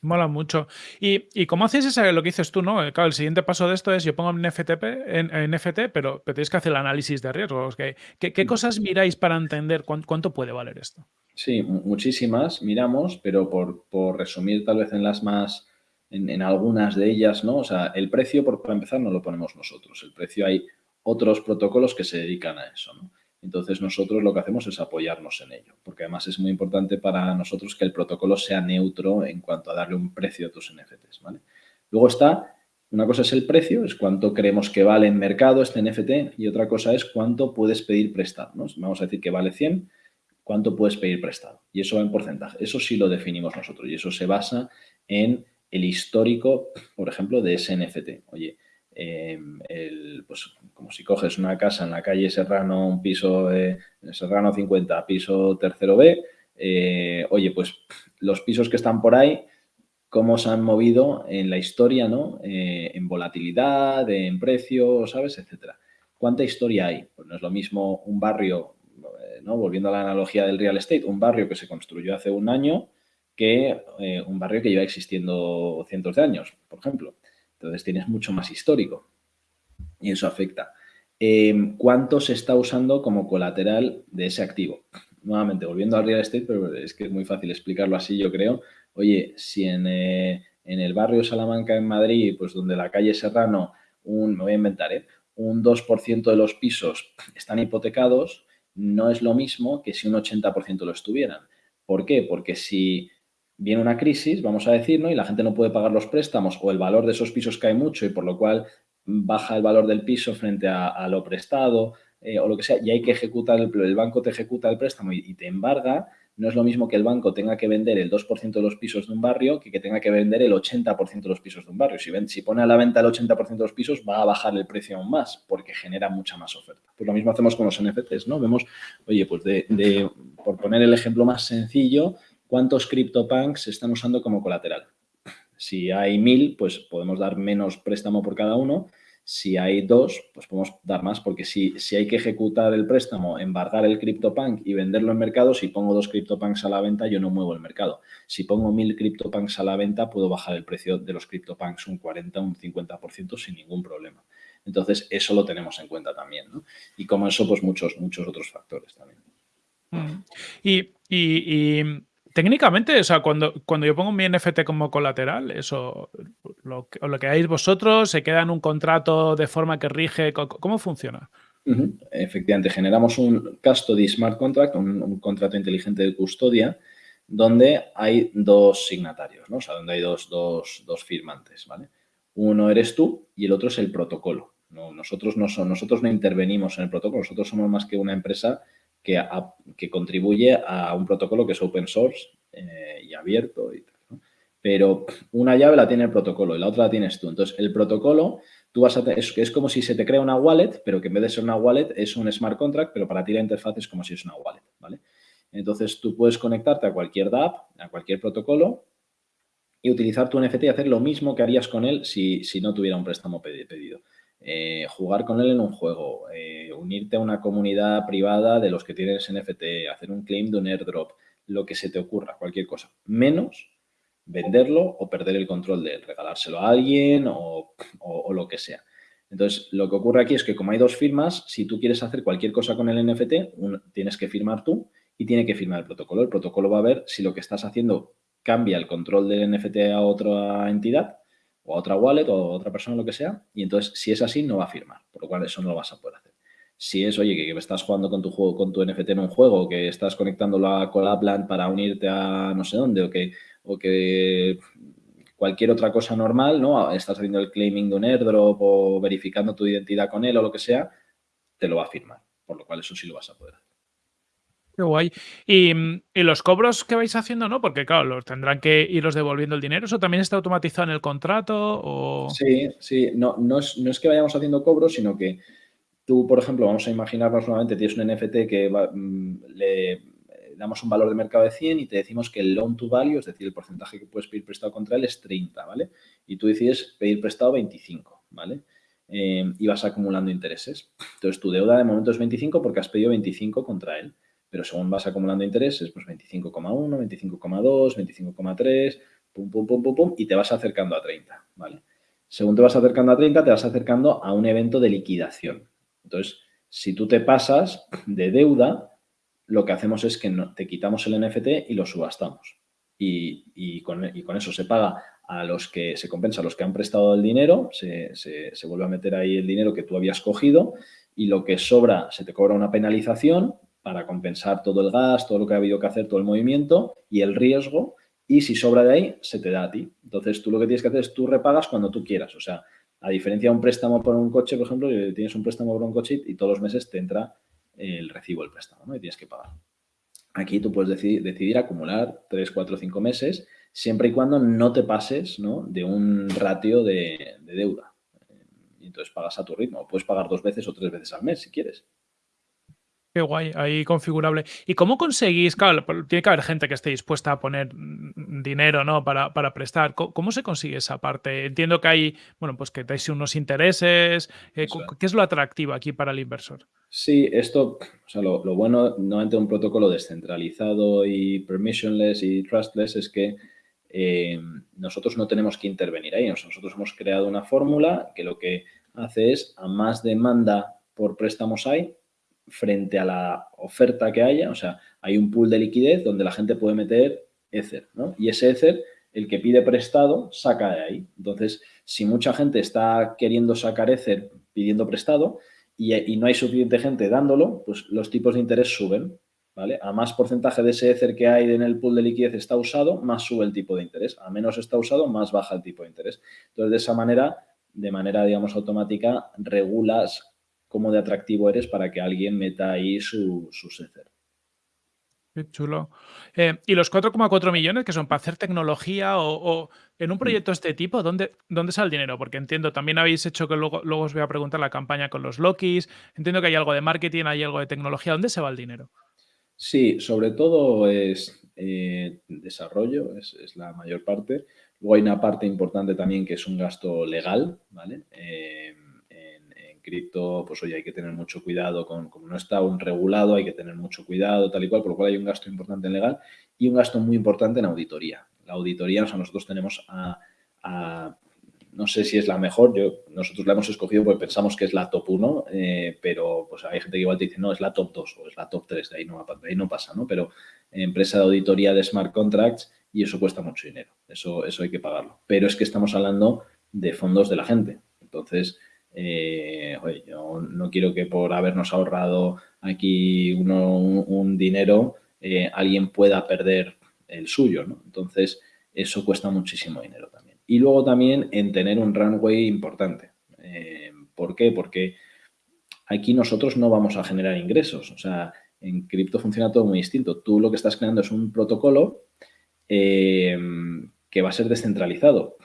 Mola mucho. ¿Y, cómo haces ese, lo que dices tú, no? Claro, el siguiente paso de esto es yo pongo un FTP, en, NFT, pero, pero, tienes que hacer el análisis de riesgos. ¿Qué, qué, mm. cosas miráis para entender cuánto, puede valer esto? Sí, muchísimas miramos, pero por, por resumir tal vez en las más, en, algunas de ellas, ¿no? O sea, el precio, por, para empezar, no lo ponemos nosotros. El precio hay otros protocolos que se dedican a eso, ¿no? Entonces nosotros lo que hacemos es apoyarnos en ello, porque además es muy importante para nosotros que el protocolo sea neutro en cuanto a darle un precio a tus NFTs. ¿vale? Luego está, una cosa es el precio, es cuánto creemos que vale en mercado este NFT y otra cosa es cuánto puedes pedir prestado. Vamos a decir que vale 100, cuánto puedes pedir prestado. Y eso va en porcentaje. Eso sí lo definimos nosotros y eso se basa en el histórico, por ejemplo, de ese NFT. Oye, Em, pues como si coges una casa en la calle Serrano, un piso de Serrano 50, piso tercero B, eh, oye, pues los pisos que están por ahí, cómo se han movido en la historia, ¿no? Eh, en volatilidad, en precio, ¿sabes? Etcétera. ¿Cuánta historia hay? Pues no es lo mismo un barrio, eh, ¿no? Volviendo a la analogía del real estate, un barrio que se construyó hace un año que un barrio que lleva existiendo cientos de años, por ejemplo. Entonces tienes mucho más histórico y eso afecta. Em, ¿Cuánto se está usando como colateral de ese activo? Nuevamente, volviendo al real estate, pero es que es muy fácil explicarlo así, yo creo. Oye, si en, eh, el barrio Salamanca, en Madrid, pues donde la calle Serrano, un, me voy a inventar, ¿eh? un 2% de los pisos están hipotecados, no es lo mismo que si un 80% lo estuvieran. ¿Por qué? Porque si viene una crisis, vamos a decir, ¿no? y la gente no puede pagar los préstamos o el valor de esos pisos cae mucho y por lo cual baja el valor del piso frente a, lo prestado eh, o lo que sea, y hay que ejecutar, el, el banco te ejecuta el préstamo y, te embarga, no es lo mismo que el banco tenga que vender el 2% de los pisos de un barrio que que tenga que vender el 80% de los pisos de un barrio. Si, ven, si pone a la venta el 80% de los pisos, va a bajar el precio aún más porque genera mucha más oferta. Pues lo mismo hacemos con los NFTs, ¿no? Vemos, oye, pues de por poner el ejemplo más sencillo, ¿Cuántos CryptoPunks están usando como colateral? Si hay mil, pues podemos dar menos préstamo por cada uno. Si hay dos, pues podemos dar más, porque si, si hay que ejecutar el préstamo, embargar el CryptoPunk y venderlo en mercado, si pongo dos CryptoPunks a la venta, yo no muevo el mercado. Si pongo mil CryptoPunks a la venta, puedo bajar el precio de los CryptoPunks un 40, un 50% sin ningún problema. Entonces, eso lo tenemos en cuenta también, ¿no? Y como eso, pues muchos, muchos otros factores también. Mm. y Técnicamente, o sea, cuando, cuando yo pongo mi NFT como colateral, eso, lo, lo que hagáis vosotros, se queda en un contrato de forma que rige, ¿cómo funciona? Efectivamente, generamos un custody smart contract, un, contrato inteligente de custodia, donde hay dos signatarios, ¿no? O sea, donde hay dos, dos, dos firmantes, ¿vale? Uno eres tú y el otro es el protocolo. No, nosotros, no son, nosotros no intervenimos en el protocolo, nosotros somos más que una empresa que, contribuye a un protocolo que es open source eh, y abierto y Pero una llave la tiene el protocolo y la otra la tienes tú. Entonces, el protocolo, tú vas a es, es como si se te crea una wallet, pero que en vez de ser una wallet es un smart contract, pero para ti la interfaz es como si es una wallet, ¿vale? Entonces, tú puedes conectarte a cualquier DApp, a cualquier protocolo y utilizar tu NFT y hacer lo mismo que harías con él si, si no tuviera un préstamo pedido. Eh, jugar con él en un juego, eh, unirte a una comunidad privada de los que tienes NFT, hacer un claim de un airdrop, lo que se te ocurra, cualquier cosa, menos venderlo o perder el control de él, regalárselo a alguien o, lo que sea. Entonces, lo que ocurre aquí es que como hay dos firmas, si tú quieres hacer cualquier cosa con el NFT, tienes que firmar tú y tiene que firmar el protocolo. El protocolo va a ver si lo que estás haciendo cambia el control del NFT a otra entidad o a otra wallet o a otra persona, lo que sea, y entonces si es así no va a firmar, por lo cual eso no lo vas a poder hacer. Si es, oye, que, estás jugando con tu juego, con tu NFT en un juego, que estás conectándolo a Collabland para unirte a no sé dónde, o que, o que cualquier otra cosa normal, ¿no? Estás haciendo el claiming de un airdrop o verificando tu identidad con él o lo que sea, te lo va a firmar, por lo cual eso sí lo vas a poder hacer. Qué guay. Mm, y, los cobros que vais haciendo, ¿no? Porque, claro, los tendrán que iros devolviendo el dinero. ¿Eso también está automatizado en el contrato? Sí, sí. No, no, es, que vayamos haciendo cobros, sino que tú, por ejemplo, vamos a imaginarnos nuevamente, tienes un NFT que mm, le damos un valor de mercado de 100 y te decimos que el loan to value, es decir, el porcentaje que puedes pedir prestado contra él es 30, ¿vale? Y tú decides pedir prestado 25, ¿vale? Eh, y vas acumulando intereses. Entonces, tu deuda de momento es 25 porque has pedido 25 contra él pero según vas acumulando intereses, pues 25,1, 25,2, 25,3, pum, pum, pum, pum, pum, y te vas acercando a 30, ¿vale? Según te vas acercando a 30, te vas acercando a un evento de liquidación. Entonces, si tú te pasas de deuda, lo que hacemos es que te quitamos el NFT y lo subastamos. Y, con, eso se paga a los que se compensa a los que han prestado el dinero, se, se, vuelve a meter ahí el dinero que tú habías cogido y lo que sobra se te cobra una penalización para compensar todo el gas, todo lo que ha habido que hacer, todo el movimiento y el riesgo. Y si sobra de ahí, se te da a ti. Entonces, tú lo que tienes que hacer es tú repagas cuando tú quieras. O sea, a diferencia de un préstamo por un coche, por ejemplo, tienes un préstamo por un coche y todos los meses te entra el recibo del préstamo ¿no? y tienes que pagar. Aquí tú puedes decidir, acumular 3, 4, 5 meses siempre y cuando no te pases de un ratio de, de deuda. Y entonces pagas a tu ritmo. Puedes pagar dos veces o tres veces al mes si quieres. Qué guay, ahí configurable. ¿Y cómo conseguís? Claro, tiene que haber gente que esté dispuesta a poner mm, dinero, ¿no? Para, prestar. ¿Cómo, se consigue esa parte? Entiendo que hay, bueno, pues que dais unos intereses. Eh, ¿Qué es lo atractivo aquí para el inversor? Sí, esto, o sea, lo, bueno, nuevamente un protocolo descentralizado y permissionless y trustless es que eh, nosotros no tenemos que intervenir ahí. Nosotros hemos creado una fórmula que lo que hace es a más demanda por préstamos hay, frente a la oferta que haya, o sea, hay un pool de liquidez donde la gente puede meter Ether, ¿no? Y ese Ether, el que pide prestado, saca de ahí. Entonces, si mucha gente está queriendo sacar Ether pidiendo prestado y, no hay suficiente gente dándolo, pues los tipos de interés suben, ¿vale? A más porcentaje de ese Ether que hay en el pool de liquidez está usado, más sube el tipo de interés. A menos está usado, más baja el tipo de interés. Entonces, de esa manera, de manera, digamos, automática, regulas cómo de atractivo eres para que alguien meta ahí su, su Qué chulo. Eh, ¿Y los 4,4 millones que son para hacer tecnología o, en un mm. proyecto de este tipo, ¿dónde, ¿dónde sale el dinero? Porque entiendo, también habéis hecho que luego, luego os voy a preguntar la campaña con los Lokis. Entiendo que hay algo de marketing, hay algo de tecnología. ¿Dónde se va el dinero? Sí, sobre todo es eh, desarrollo, es, la mayor parte. Luego hay una parte importante también que es un gasto legal, ¿vale? Eh, cripto, pues oye, hay que tener mucho cuidado con, como no está un regulado, hay que tener mucho cuidado, tal y cual, por lo cual hay un gasto importante en legal y un gasto muy importante en auditoría. La auditoría, o sea, nosotros tenemos a, no sé si es la mejor, yo, nosotros la hemos escogido porque pensamos que es la top 1, eh, pero pues hay gente que igual te dice, no, es la top 2 o es la top 3, de ahí no, de ahí no pasa, ¿no? Pero empresa de auditoría de smart contracts y eso cuesta mucho dinero, eso, eso hay que pagarlo. Pero es que estamos hablando de fondos de la gente, entonces, eh, oye, yo no quiero que por habernos ahorrado aquí un, dinero eh, alguien pueda perder el suyo, ¿no? Entonces, eso cuesta muchísimo dinero también. Y luego también en tener un runway importante. Eh, ¿Por qué? Porque aquí nosotros no vamos a generar ingresos. O sea, en cripto funciona todo muy distinto. Tú lo que estás creando es un protocolo que va a ser descentralizado.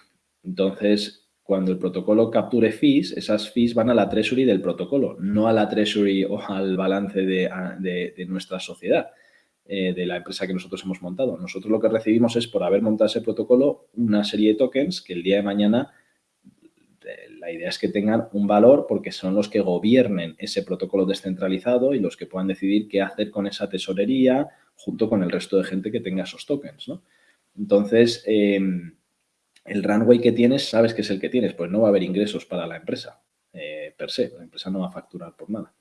Entonces, cuando el protocolo capture fees, esas fees van a la treasury del protocolo, no a la treasury o al balance de, nuestra sociedad, eh, de la empresa que nosotros hemos montado. Nosotros lo que recibimos es, por haber montado ese protocolo, una serie de tokens que el día de mañana eh, la idea es que tengan un valor porque son los que gobiernen ese protocolo descentralizado y los que puedan decidir qué hacer con esa tesorería junto con el resto de gente que tenga esos tokens. Entonces, em, el runway que tienes, sabes que es el que tienes, pues no va a haber ingresos para la empresa eh, per se. La empresa no va a facturar por nada.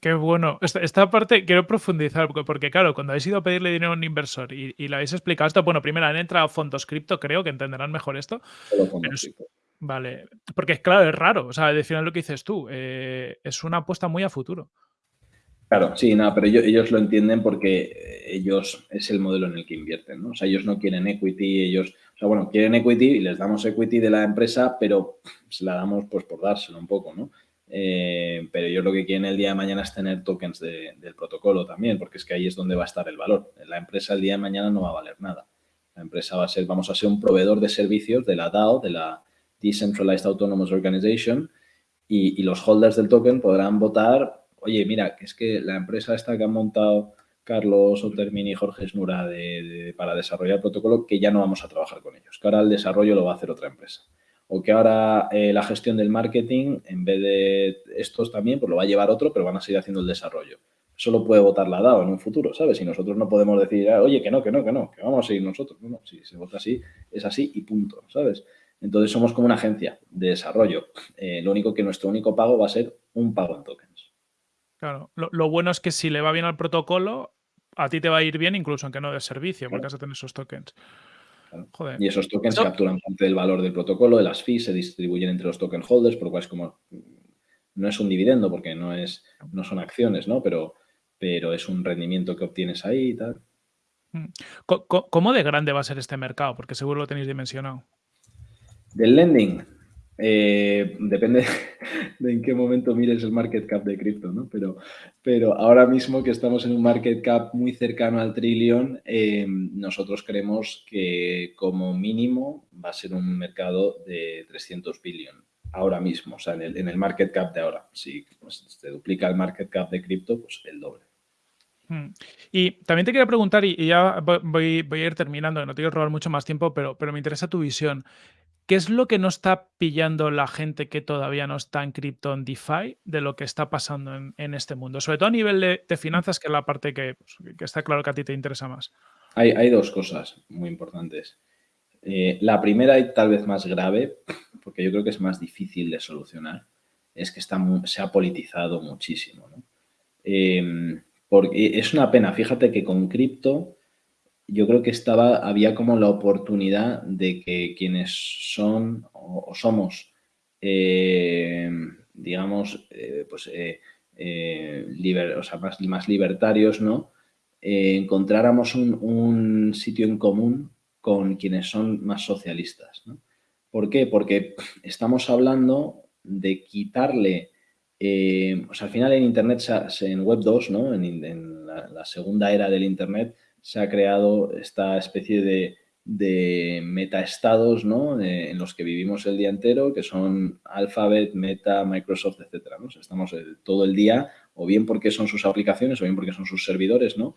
Qué, bueno. Esta, parte quiero profundizar, porque, claro, cuando habéis ido a pedirle dinero a un inversor y, y le habéis explicado esto, bueno, primero han entrado fondos cripto, creo que entenderán mejor esto. vale, porque claro, es raro, o sea, al final lo que dices tú, eh, es una apuesta muy a futuro. Claro, sí, nada, pero ellos, lo entienden porque ellos es el modelo en el que invierten, ¿no? O sea, ellos no quieren equity, ellos, o sea, bueno, quieren equity y les damos equity de la empresa, pero se la damos pues por dárselo un poco, ¿no? Eh, pero ellos lo que quieren el día de mañana es tener tokens del protocolo también, porque es que ahí es donde va a estar el valor. La empresa el día de mañana no va a valer nada. La empresa va a ser, vamos a ser un proveedor de servicios de la DAO, de la Decentralized Autonomous Organization, y, los holders del token podrán votar oye, mira, que es que la empresa esta que han montado Carlos Otermini y Jorge Snura para desarrollar el protocolo, que ya no vamos a trabajar con ellos, que ahora el desarrollo lo va a hacer otra empresa. O que ahora eh, la gestión del marketing, en vez de estos también, pues lo va a llevar otro, pero van a seguir haciendo el desarrollo. Eso lo puede votar la DAO en un futuro, ¿sabes? Y nosotros no podemos decir, ah, oye, que no, que no, que no, que vamos a seguir nosotros. No, no, si se vota así, es así y punto, ¿sabes? Entonces somos como una agencia de desarrollo. Eh, lo único que nuestro único pago va a ser un pago en tokens. Claro, lo, bueno es que si le va bien al protocolo, a ti te va a ir bien incluso aunque no des servicio, porque vas a tener esos tokens. Y esos tokens capturan parte del valor del protocolo, de las fees, se distribuyen entre los token holders, por lo cual es como, no es un dividendo porque no, es, no son acciones, ¿no? Pero, pero es un rendimiento que obtienes ahí y tal. Mm. ¿Cómo de grande va a ser este mercado? Porque seguro lo tenéis dimensionado. Del lending, eh, depende de en qué momento mires el market cap de cripto, ¿no? Pero, pero ahora mismo que estamos en un market cap muy cercano al trillón, eh, nosotros creemos que como mínimo va a ser un mercado de 300 billion ahora mismo, o sea, en el, market cap de ahora. Si pues, se duplica el market cap de cripto, pues el doble. Hmm. Y también te quería preguntar, y, ya voy, voy, a ir terminando, no te quiero robar mucho más tiempo, pero, pero me interesa tu visión. ¿Qué es lo que no está pillando la gente que todavía no está en cripto en DeFi de lo que está pasando en, este mundo? Sobre todo a nivel de, finanzas, que es la parte pues, que, está claro que a ti te interesa más. Hay, hay dos cosas muy importantes. Eh, la primera y tal vez más grave, porque yo creo que es más difícil de solucionar, es que está se ha politizado muchísimo. Em, porque es una pena, fíjate que con cripto yo creo que estaba, había como la oportunidad de que quienes son o, somos, eh, digamos, eh, pues, eh, o sea, más, libertarios, ¿no? encontráramos un, sitio en común con quienes son más socialistas, ¿no? ¿Por qué? Porque estamos hablando de quitarle, o sea, al final en Internet, en Web 2, ¿no? En, la segunda era del Internet, se ha creado esta especie de, de metaestados ¿no? Eh, en los que vivimos el día entero, que son Alphabet, Meta, Microsoft, etcétera. ¿no? estamos todo el día, o bien porque son sus aplicaciones, o bien porque son sus servidores, ¿no?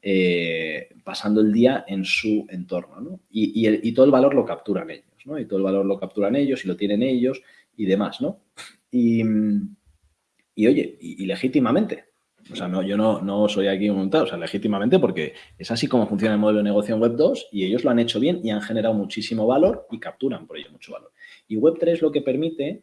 Eh, pasando el día en su entorno. ¿no? Y, y, todo el valor lo capturan ellos, ¿no? y todo el valor lo capturan ellos y lo tienen ellos y demás. ¿no? Y, oye, y, legítimamente. O sea, no, yo no, no soy aquí montado, o sea, legítimamente porque es así como funciona el modelo de negocio en Web 2 y ellos lo han hecho bien y han generado muchísimo valor y capturan por ello mucho valor. Y Web 3 lo que permite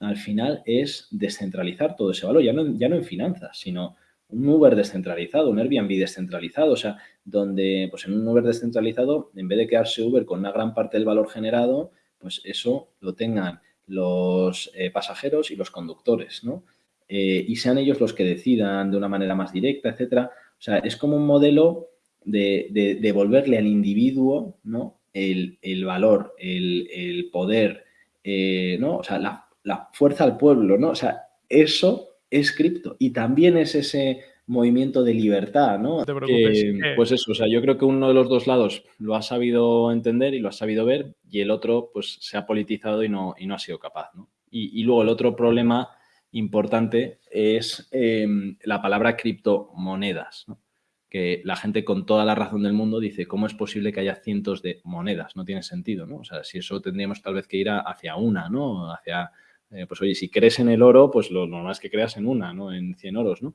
al final es descentralizar todo ese valor, ya no, ya no en finanzas, sino un Uber descentralizado, un Airbnb descentralizado, o sea, donde pues en un Uber descentralizado, en vez de quedarse Uber con una gran parte del valor generado, pues eso lo tengan los eh, pasajeros y los conductores, ¿no? Eh, y sean ellos los que decidan de una manera más directa, etcétera. O sea, es como un modelo de, devolverle al individuo, ¿no? El, valor, el, poder, eh, ¿no? O sea, la, la fuerza al pueblo, ¿no? O sea, eso es cripto y también es ese movimiento de libertad, ¿no? No te preocupes. pues eso, o sea, yo creo que uno de los dos lados lo ha sabido entender y lo ha sabido ver y el otro pues se ha politizado y no, y no ha sido capaz, ¿no? Y, luego el otro problema importante es em, la palabra criptomonedas, ¿no? que la gente con toda la razón del mundo dice, ¿cómo es posible que haya cientos de monedas? No tiene sentido, ¿no? O sea, si eso tendríamos tal vez que ir hacia una, ¿no? Hacia eh, pues oye, si crees en el oro, pues lo normal es que creas en una, ¿no? En 100 oros, ¿no?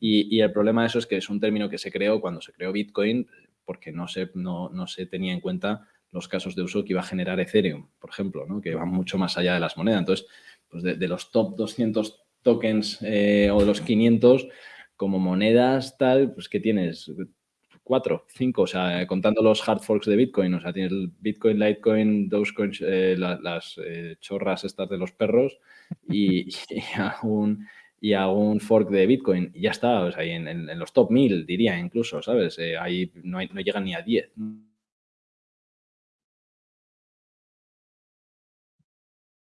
Y, el problema de eso es que es un término que se creó cuando se creó Bitcoin porque no se, no, se tenía en cuenta los casos de uso que iba a generar Ethereum, por ejemplo, ¿no? que van mucho más allá de las monedas. Entonces, pues de, los top 200 tokens eh, o de los 500, como monedas tal, pues que tienes cuatro, cinco, o sea, contando los hard forks de Bitcoin, o sea, tienes Bitcoin, Litecoin, Dogecoin, eh, las eh, chorras estas de los perros y, y, un, fork de Bitcoin y ya está, o sea, en, los top 1000 diría incluso, ¿sabes? Eh, ahí no, no llegan ni a 10.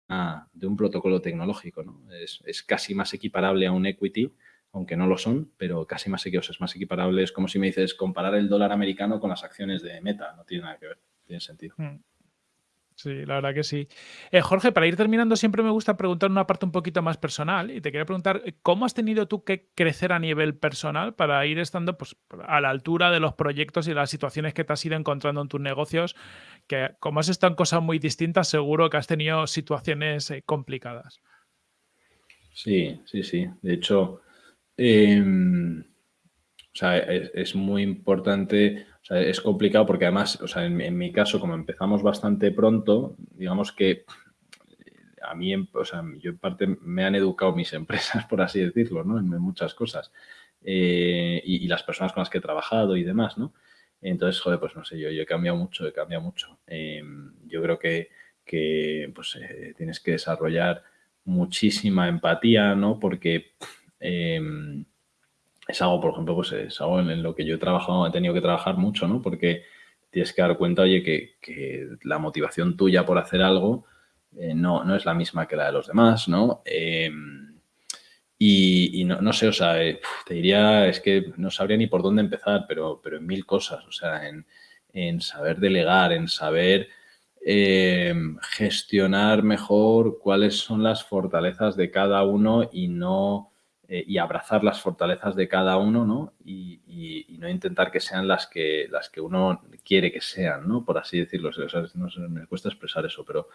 De un protocolo tecnológico, ¿no? Es, es casi más equiparable a un equity aunque no lo son, pero casi más, es más equiparable. Es como si me dices comparar el dólar americano con las acciones de Meta. No tiene nada que ver, tiene sentido. Hmm. Sí, la verdad que sí. Eh, Jorge, para ir terminando, siempre me gusta preguntar una parte un poquito más personal y te quería preguntar, ¿cómo has tenido tú que crecer a nivel personal para ir estando pues, a la altura de los proyectos y las situaciones que te has ido encontrando en tus negocios? Que como has estado en cosas muy distintas, seguro que has tenido situaciones eh, complicadas. Sí, sí, sí. De hecho, Em, o sea, es, muy importante, es complicado porque además, o sea, en, mi caso, como empezamos bastante pronto, digamos que a mí, o sea, yo en parte me han educado mis empresas, por así decirlo, ¿no? En, muchas cosas. Eh, y, las personas con las que he trabajado y demás, ¿no? Entonces, joder, pues no sé, yo, yo he cambiado mucho, he cambiado mucho. Em, yo creo que, que pues, eh, tienes que desarrollar muchísima empatía, ¿no? Porque es algo, por ejemplo, pues es algo en, lo que yo he trabajado, he tenido que trabajar mucho, ¿no? Porque tienes que dar cuenta, oye, que, la motivación tuya por hacer algo eh, no, no, es la misma que la de los demás, ¿no? Em, y, no, sé, o sea, eh, te diría, es que no sabría ni por dónde empezar, pero, pero en mil cosas, o sea, en, en saber delegar, en saber em, gestionar mejor cuáles son las fortalezas de cada uno y no eh, y abrazar las fortalezas de cada uno, ¿no? Y, no intentar que sean las que, las que uno quiere que sean, ¿no? Por así decirlo. no me cuesta expresar eso, pero,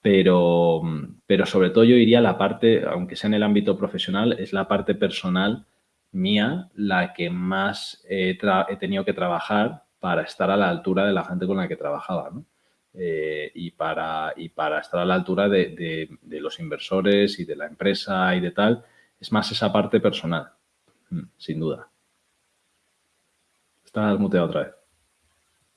pero, pero sobre todo yo diría la parte, aunque sea en el ámbito profesional, es la parte personal mía la que más he, tenido que trabajar para estar a la altura de la gente con la que trabajaba, ¿no? Eh, y, para, y para estar a la altura de, de los inversores y de la empresa y de tal, es más esa parte personal, mm, sin duda. Estás muteado otra vez.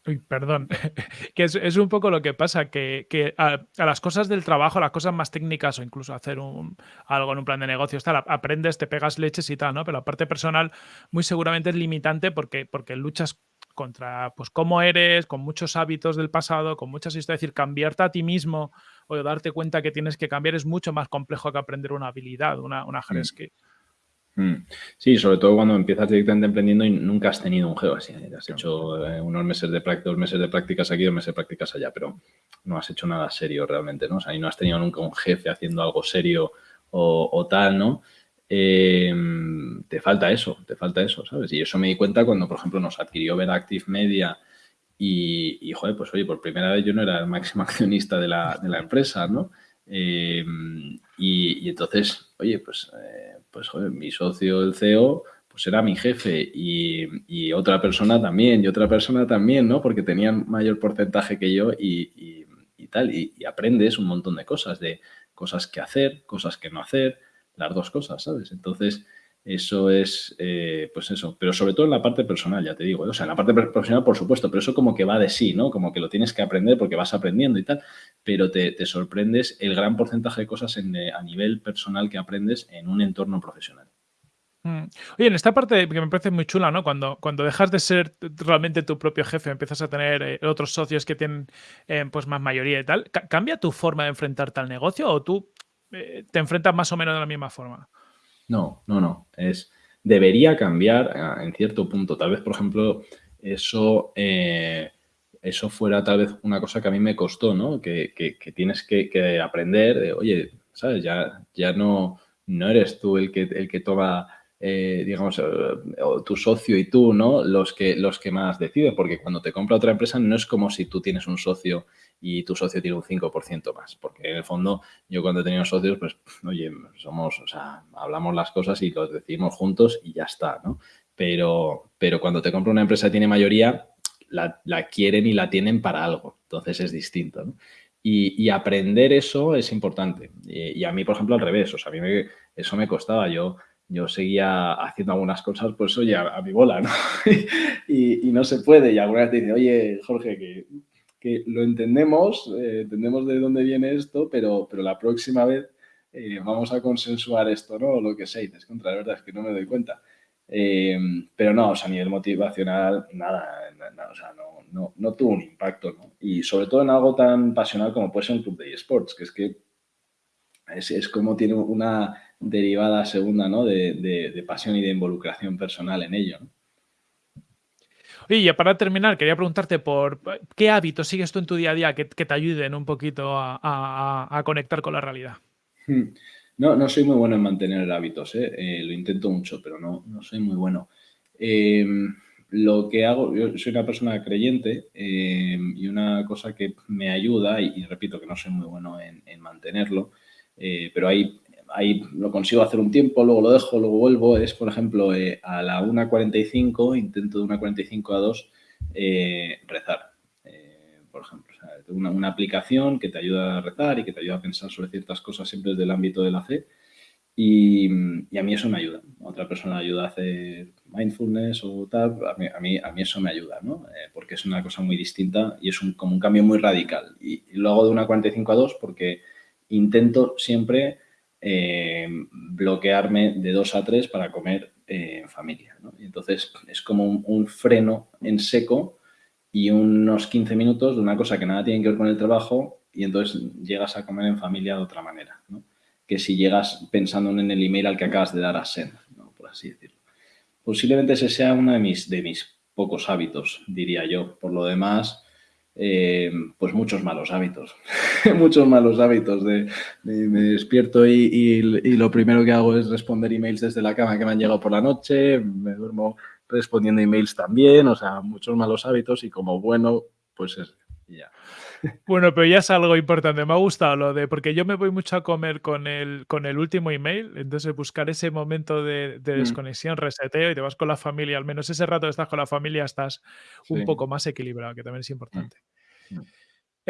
Uy, perdón, que es, un poco lo que pasa, que, a, las cosas del trabajo, las cosas más técnicas o incluso hacer algo en un plan de negocios, tal, aprendes, te pegas leches y tal, ¿no? Pero la parte personal muy seguramente es limitante porque, porque luchas contra pues cómo eres, con muchos hábitos del pasado, con muchas historias, es decir, cambiarte a ti mismo o darte cuenta que tienes que cambiar es mucho más complejo que aprender una habilidad, una, una hard mm. mm. Sí, sobre todo cuando empiezas directamente emprendiendo y nunca has tenido un geo así. Has hecho eh, unos meses de prácticas, dos meses de prácticas aquí, dos meses de prácticas allá, pero no has hecho nada serio realmente, ¿no? O sea, y no has tenido nunca un jefe haciendo algo serio o tal, ¿no? Em, te falta eso, te falta eso, ¿sabes? Y eso me di cuenta cuando, por ejemplo, nos adquirió Veractive Media y, y, joder, pues oye, por primera vez yo no era el máximo accionista de la, empresa, ¿no? Em, y, entonces, oye, pues, eh, pues mi socio, el CEO, pues era mi jefe y, otra persona también, y otra persona también, ¿no? Porque tenían mayor porcentaje que yo y, tal, y, aprendes un montón de cosas, de cosas que hacer, cosas que no hacer, las dos cosas, ¿sabes? Entonces, eso es, eh, pues eso, pero sobre todo en la parte personal, ya te digo, ¿eh? o sea, en la parte profesional, por supuesto, pero eso como que va de sí, ¿no? Como que lo tienes que aprender porque vas aprendiendo y tal, pero te, sorprendes el gran porcentaje de cosas eh, a nivel personal que aprendes en un entorno profesional. Mm. Oye, en esta parte que me parece muy chula, ¿no? Cuando, cuando dejas de ser realmente tu propio jefe, empiezas a tener otros socios que tienen pues más mayoría y tal, ¿cambia tu forma de enfrentarte al negocio o tú te enfrentas más o menos de la misma forma? No, no, no. Es, debería cambiar ah, en cierto punto. Tal vez, por ejemplo, eso, eh, eso fuera tal vez una cosa que a mí me costó, ¿no? Que, tienes que, aprender de, oye, ¿sabes? Ya, ya no, no eres tú el que, el que toma eh, digamos, eh, tu socio y tú, ¿no? Los que, los que más deciden, porque cuando te compra otra empresa no es como si tú tienes un socio y tu socio tiene un 5% más, porque en el fondo yo cuando he tenido socios, pues, oye, somos, o sea, hablamos las cosas y los decidimos juntos y ya está, ¿no? Pero, pero cuando te compra una empresa tiene mayoría, la, quieren y la tienen para algo, entonces es distinto, ¿no? Y, aprender eso es importante. Y, a mí, por ejemplo, al revés, o sea, a mí eso me costaba. Yo yo seguía haciendo algunas cosas, pues oye, a, mi bola, ¿no? y, no se puede. Y alguna vez te dice, oye, Jorge, que, que lo entendemos, eh, entendemos de dónde viene esto, pero, pero la próxima vez eh, vamos a consensuar esto, ¿no? O lo que sea. Y dices, contra, la verdad es que no me doy cuenta. Eh, pero no, o sea, a nivel motivacional, nada, nada o sea, no, no, no, tuvo un impacto, ¿no? Y sobre todo en algo tan pasional como puede ser un club de esports, que es que es, es como tiene una derivada segunda, ¿no? De, pasión y de involucración personal en ello. Y para terminar, quería preguntarte por qué hábitos sigues tú en tu día a día que, te ayuden un poquito a, conectar con la realidad. Hmm. No, no soy muy bueno en mantener hábitos, ¿eh? Eh, lo intento mucho, pero no, no soy muy bueno. Em, lo que hago, yo soy una persona creyente em, y una cosa que me ayuda, y, repito que no soy muy bueno en, en mantenerlo, eh, pero hay ahí lo consigo hacer un tiempo, luego lo dejo, luego vuelvo, es, por ejemplo, eh, a la 1.45, intento de 1.45 a 2, eh, rezar, eh, por ejemplo. una, aplicación que te ayuda a rezar y que te ayuda a pensar sobre ciertas cosas siempre desde el ámbito de la fe. Y, a mí eso me ayuda. Otra persona ayuda a hacer mindfulness o tal, a mí, a mí, eso me ayuda, ¿no? porque es una cosa muy distinta y es un, como un cambio muy radical. Y, y lo hago de 1.45 a 2 porque intento siempre eh, bloquearme de dos a tres para comer eh, en familia. Entonces es como un, freno en seco y unos 15 minutos de una cosa que nada tiene que ver con el trabajo y entonces llegas a comer en familia de otra manera. Que si llegas pensando en el email al que acabas de dar a send, por así decirlo. Posiblemente ese sea uno de mis, de mis pocos hábitos, diría yo. Por lo demás, eh, pues muchos malos hábitos, muchos malos hábitos de, me despierto y, lo primero que hago es responder emails desde la cama que me han llegado por la noche, me duermo respondiendo emails también, o sea, muchos malos hábitos y como bueno, pues es ya. Bueno, pero ya es algo importante. Me ha gustado lo de, porque yo me voy mucho a comer con el, con el último email, entonces buscar ese momento de, mm. desconexión, reseteo y te vas con la familia, al menos ese rato que estás con la familia estás un poco más equilibrado, que también es importante.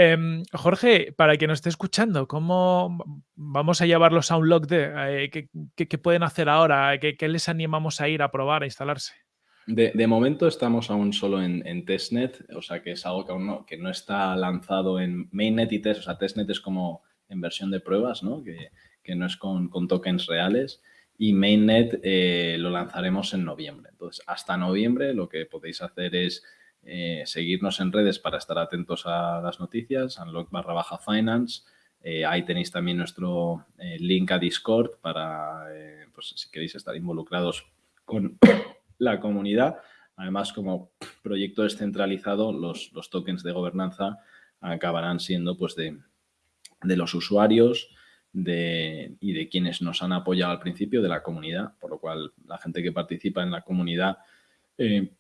Em, Jorge, para quien nos esté escuchando, ¿cómo vamos a llevarlos a un log de eh, ¿qué, pueden hacer ahora? ¿Qué, les animamos a ir a probar, a instalarse? De, momento estamos aún solo en, testnet, o sea que es algo que aún no está lanzado en mainnet y test, o sea, testnet es como en versión de pruebas, ¿no? Que, no es con, tokens reales y mainnet eh, lo lanzaremos en noviembre. Entonces, hasta noviembre lo que podéis hacer es eh, seguirnos en redes para estar atentos a las noticias, unlock barra baja finance. Eh, ahí tenéis también nuestro link a Discord para, pues, si queréis estar involucrados con la comunidad. Además, como proyecto descentralizado, los, los tokens de gobernanza acabarán siendo pues, de, los usuarios de, y de quienes nos han apoyado al principio de la comunidad, por lo cual la gente que participa en la comunidad eh,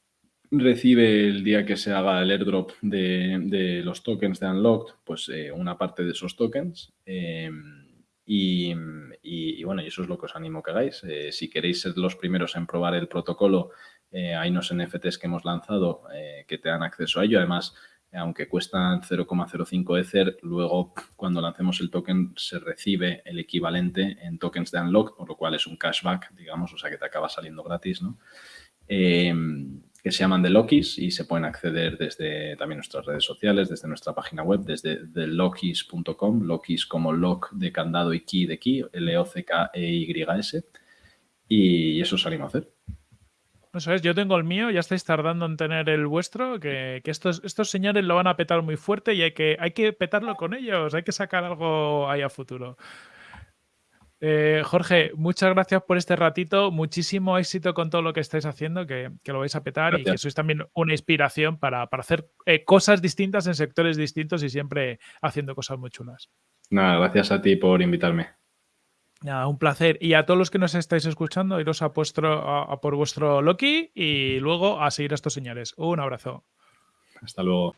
recibe el día que se haga el airdrop de, los tokens de Unlocked, pues eh, una parte de esos tokens. Em, y, bueno, y eso es lo que os animo que hagáis. Eh, si queréis ser los primeros en probar el protocolo, eh, hay unos NFTs que hemos lanzado que te dan acceso a ello. Además, aunque cuestan 0,05 Ether, luego cuando lancemos el token se recibe el equivalente en tokens de Unlocked, por lo cual es un cashback, digamos, o sea que te acaba saliendo gratis, ¿no? Em, que se llaman The Lokis y se pueden acceder desde también nuestras redes sociales, desde nuestra página web, desde thelokis.com, Lokis como lock de candado y key de key, L-O-C-K-E-Y-S, y eso os animo a hacer. Eso es, yo tengo el mío, ya estáis tardando en tener el vuestro, que, estos, estos señores lo van a petar muy fuerte y hay que, hay que petarlo con ellos, hay que sacar algo ahí a futuro. Eh, Jorge, muchas gracias por este ratito. Muchísimo éxito con todo lo que estáis haciendo, que, lo vais a petar y que sois también una inspiración para, hacer eh, cosas distintas en sectores distintos y siempre haciendo cosas muy chulas. Nada, gracias a ti por invitarme. Nada, un placer. Y a todos los que nos estáis escuchando, iros a, a por vuestro Loki y luego a seguir a estos señores. Un abrazo. Hasta luego.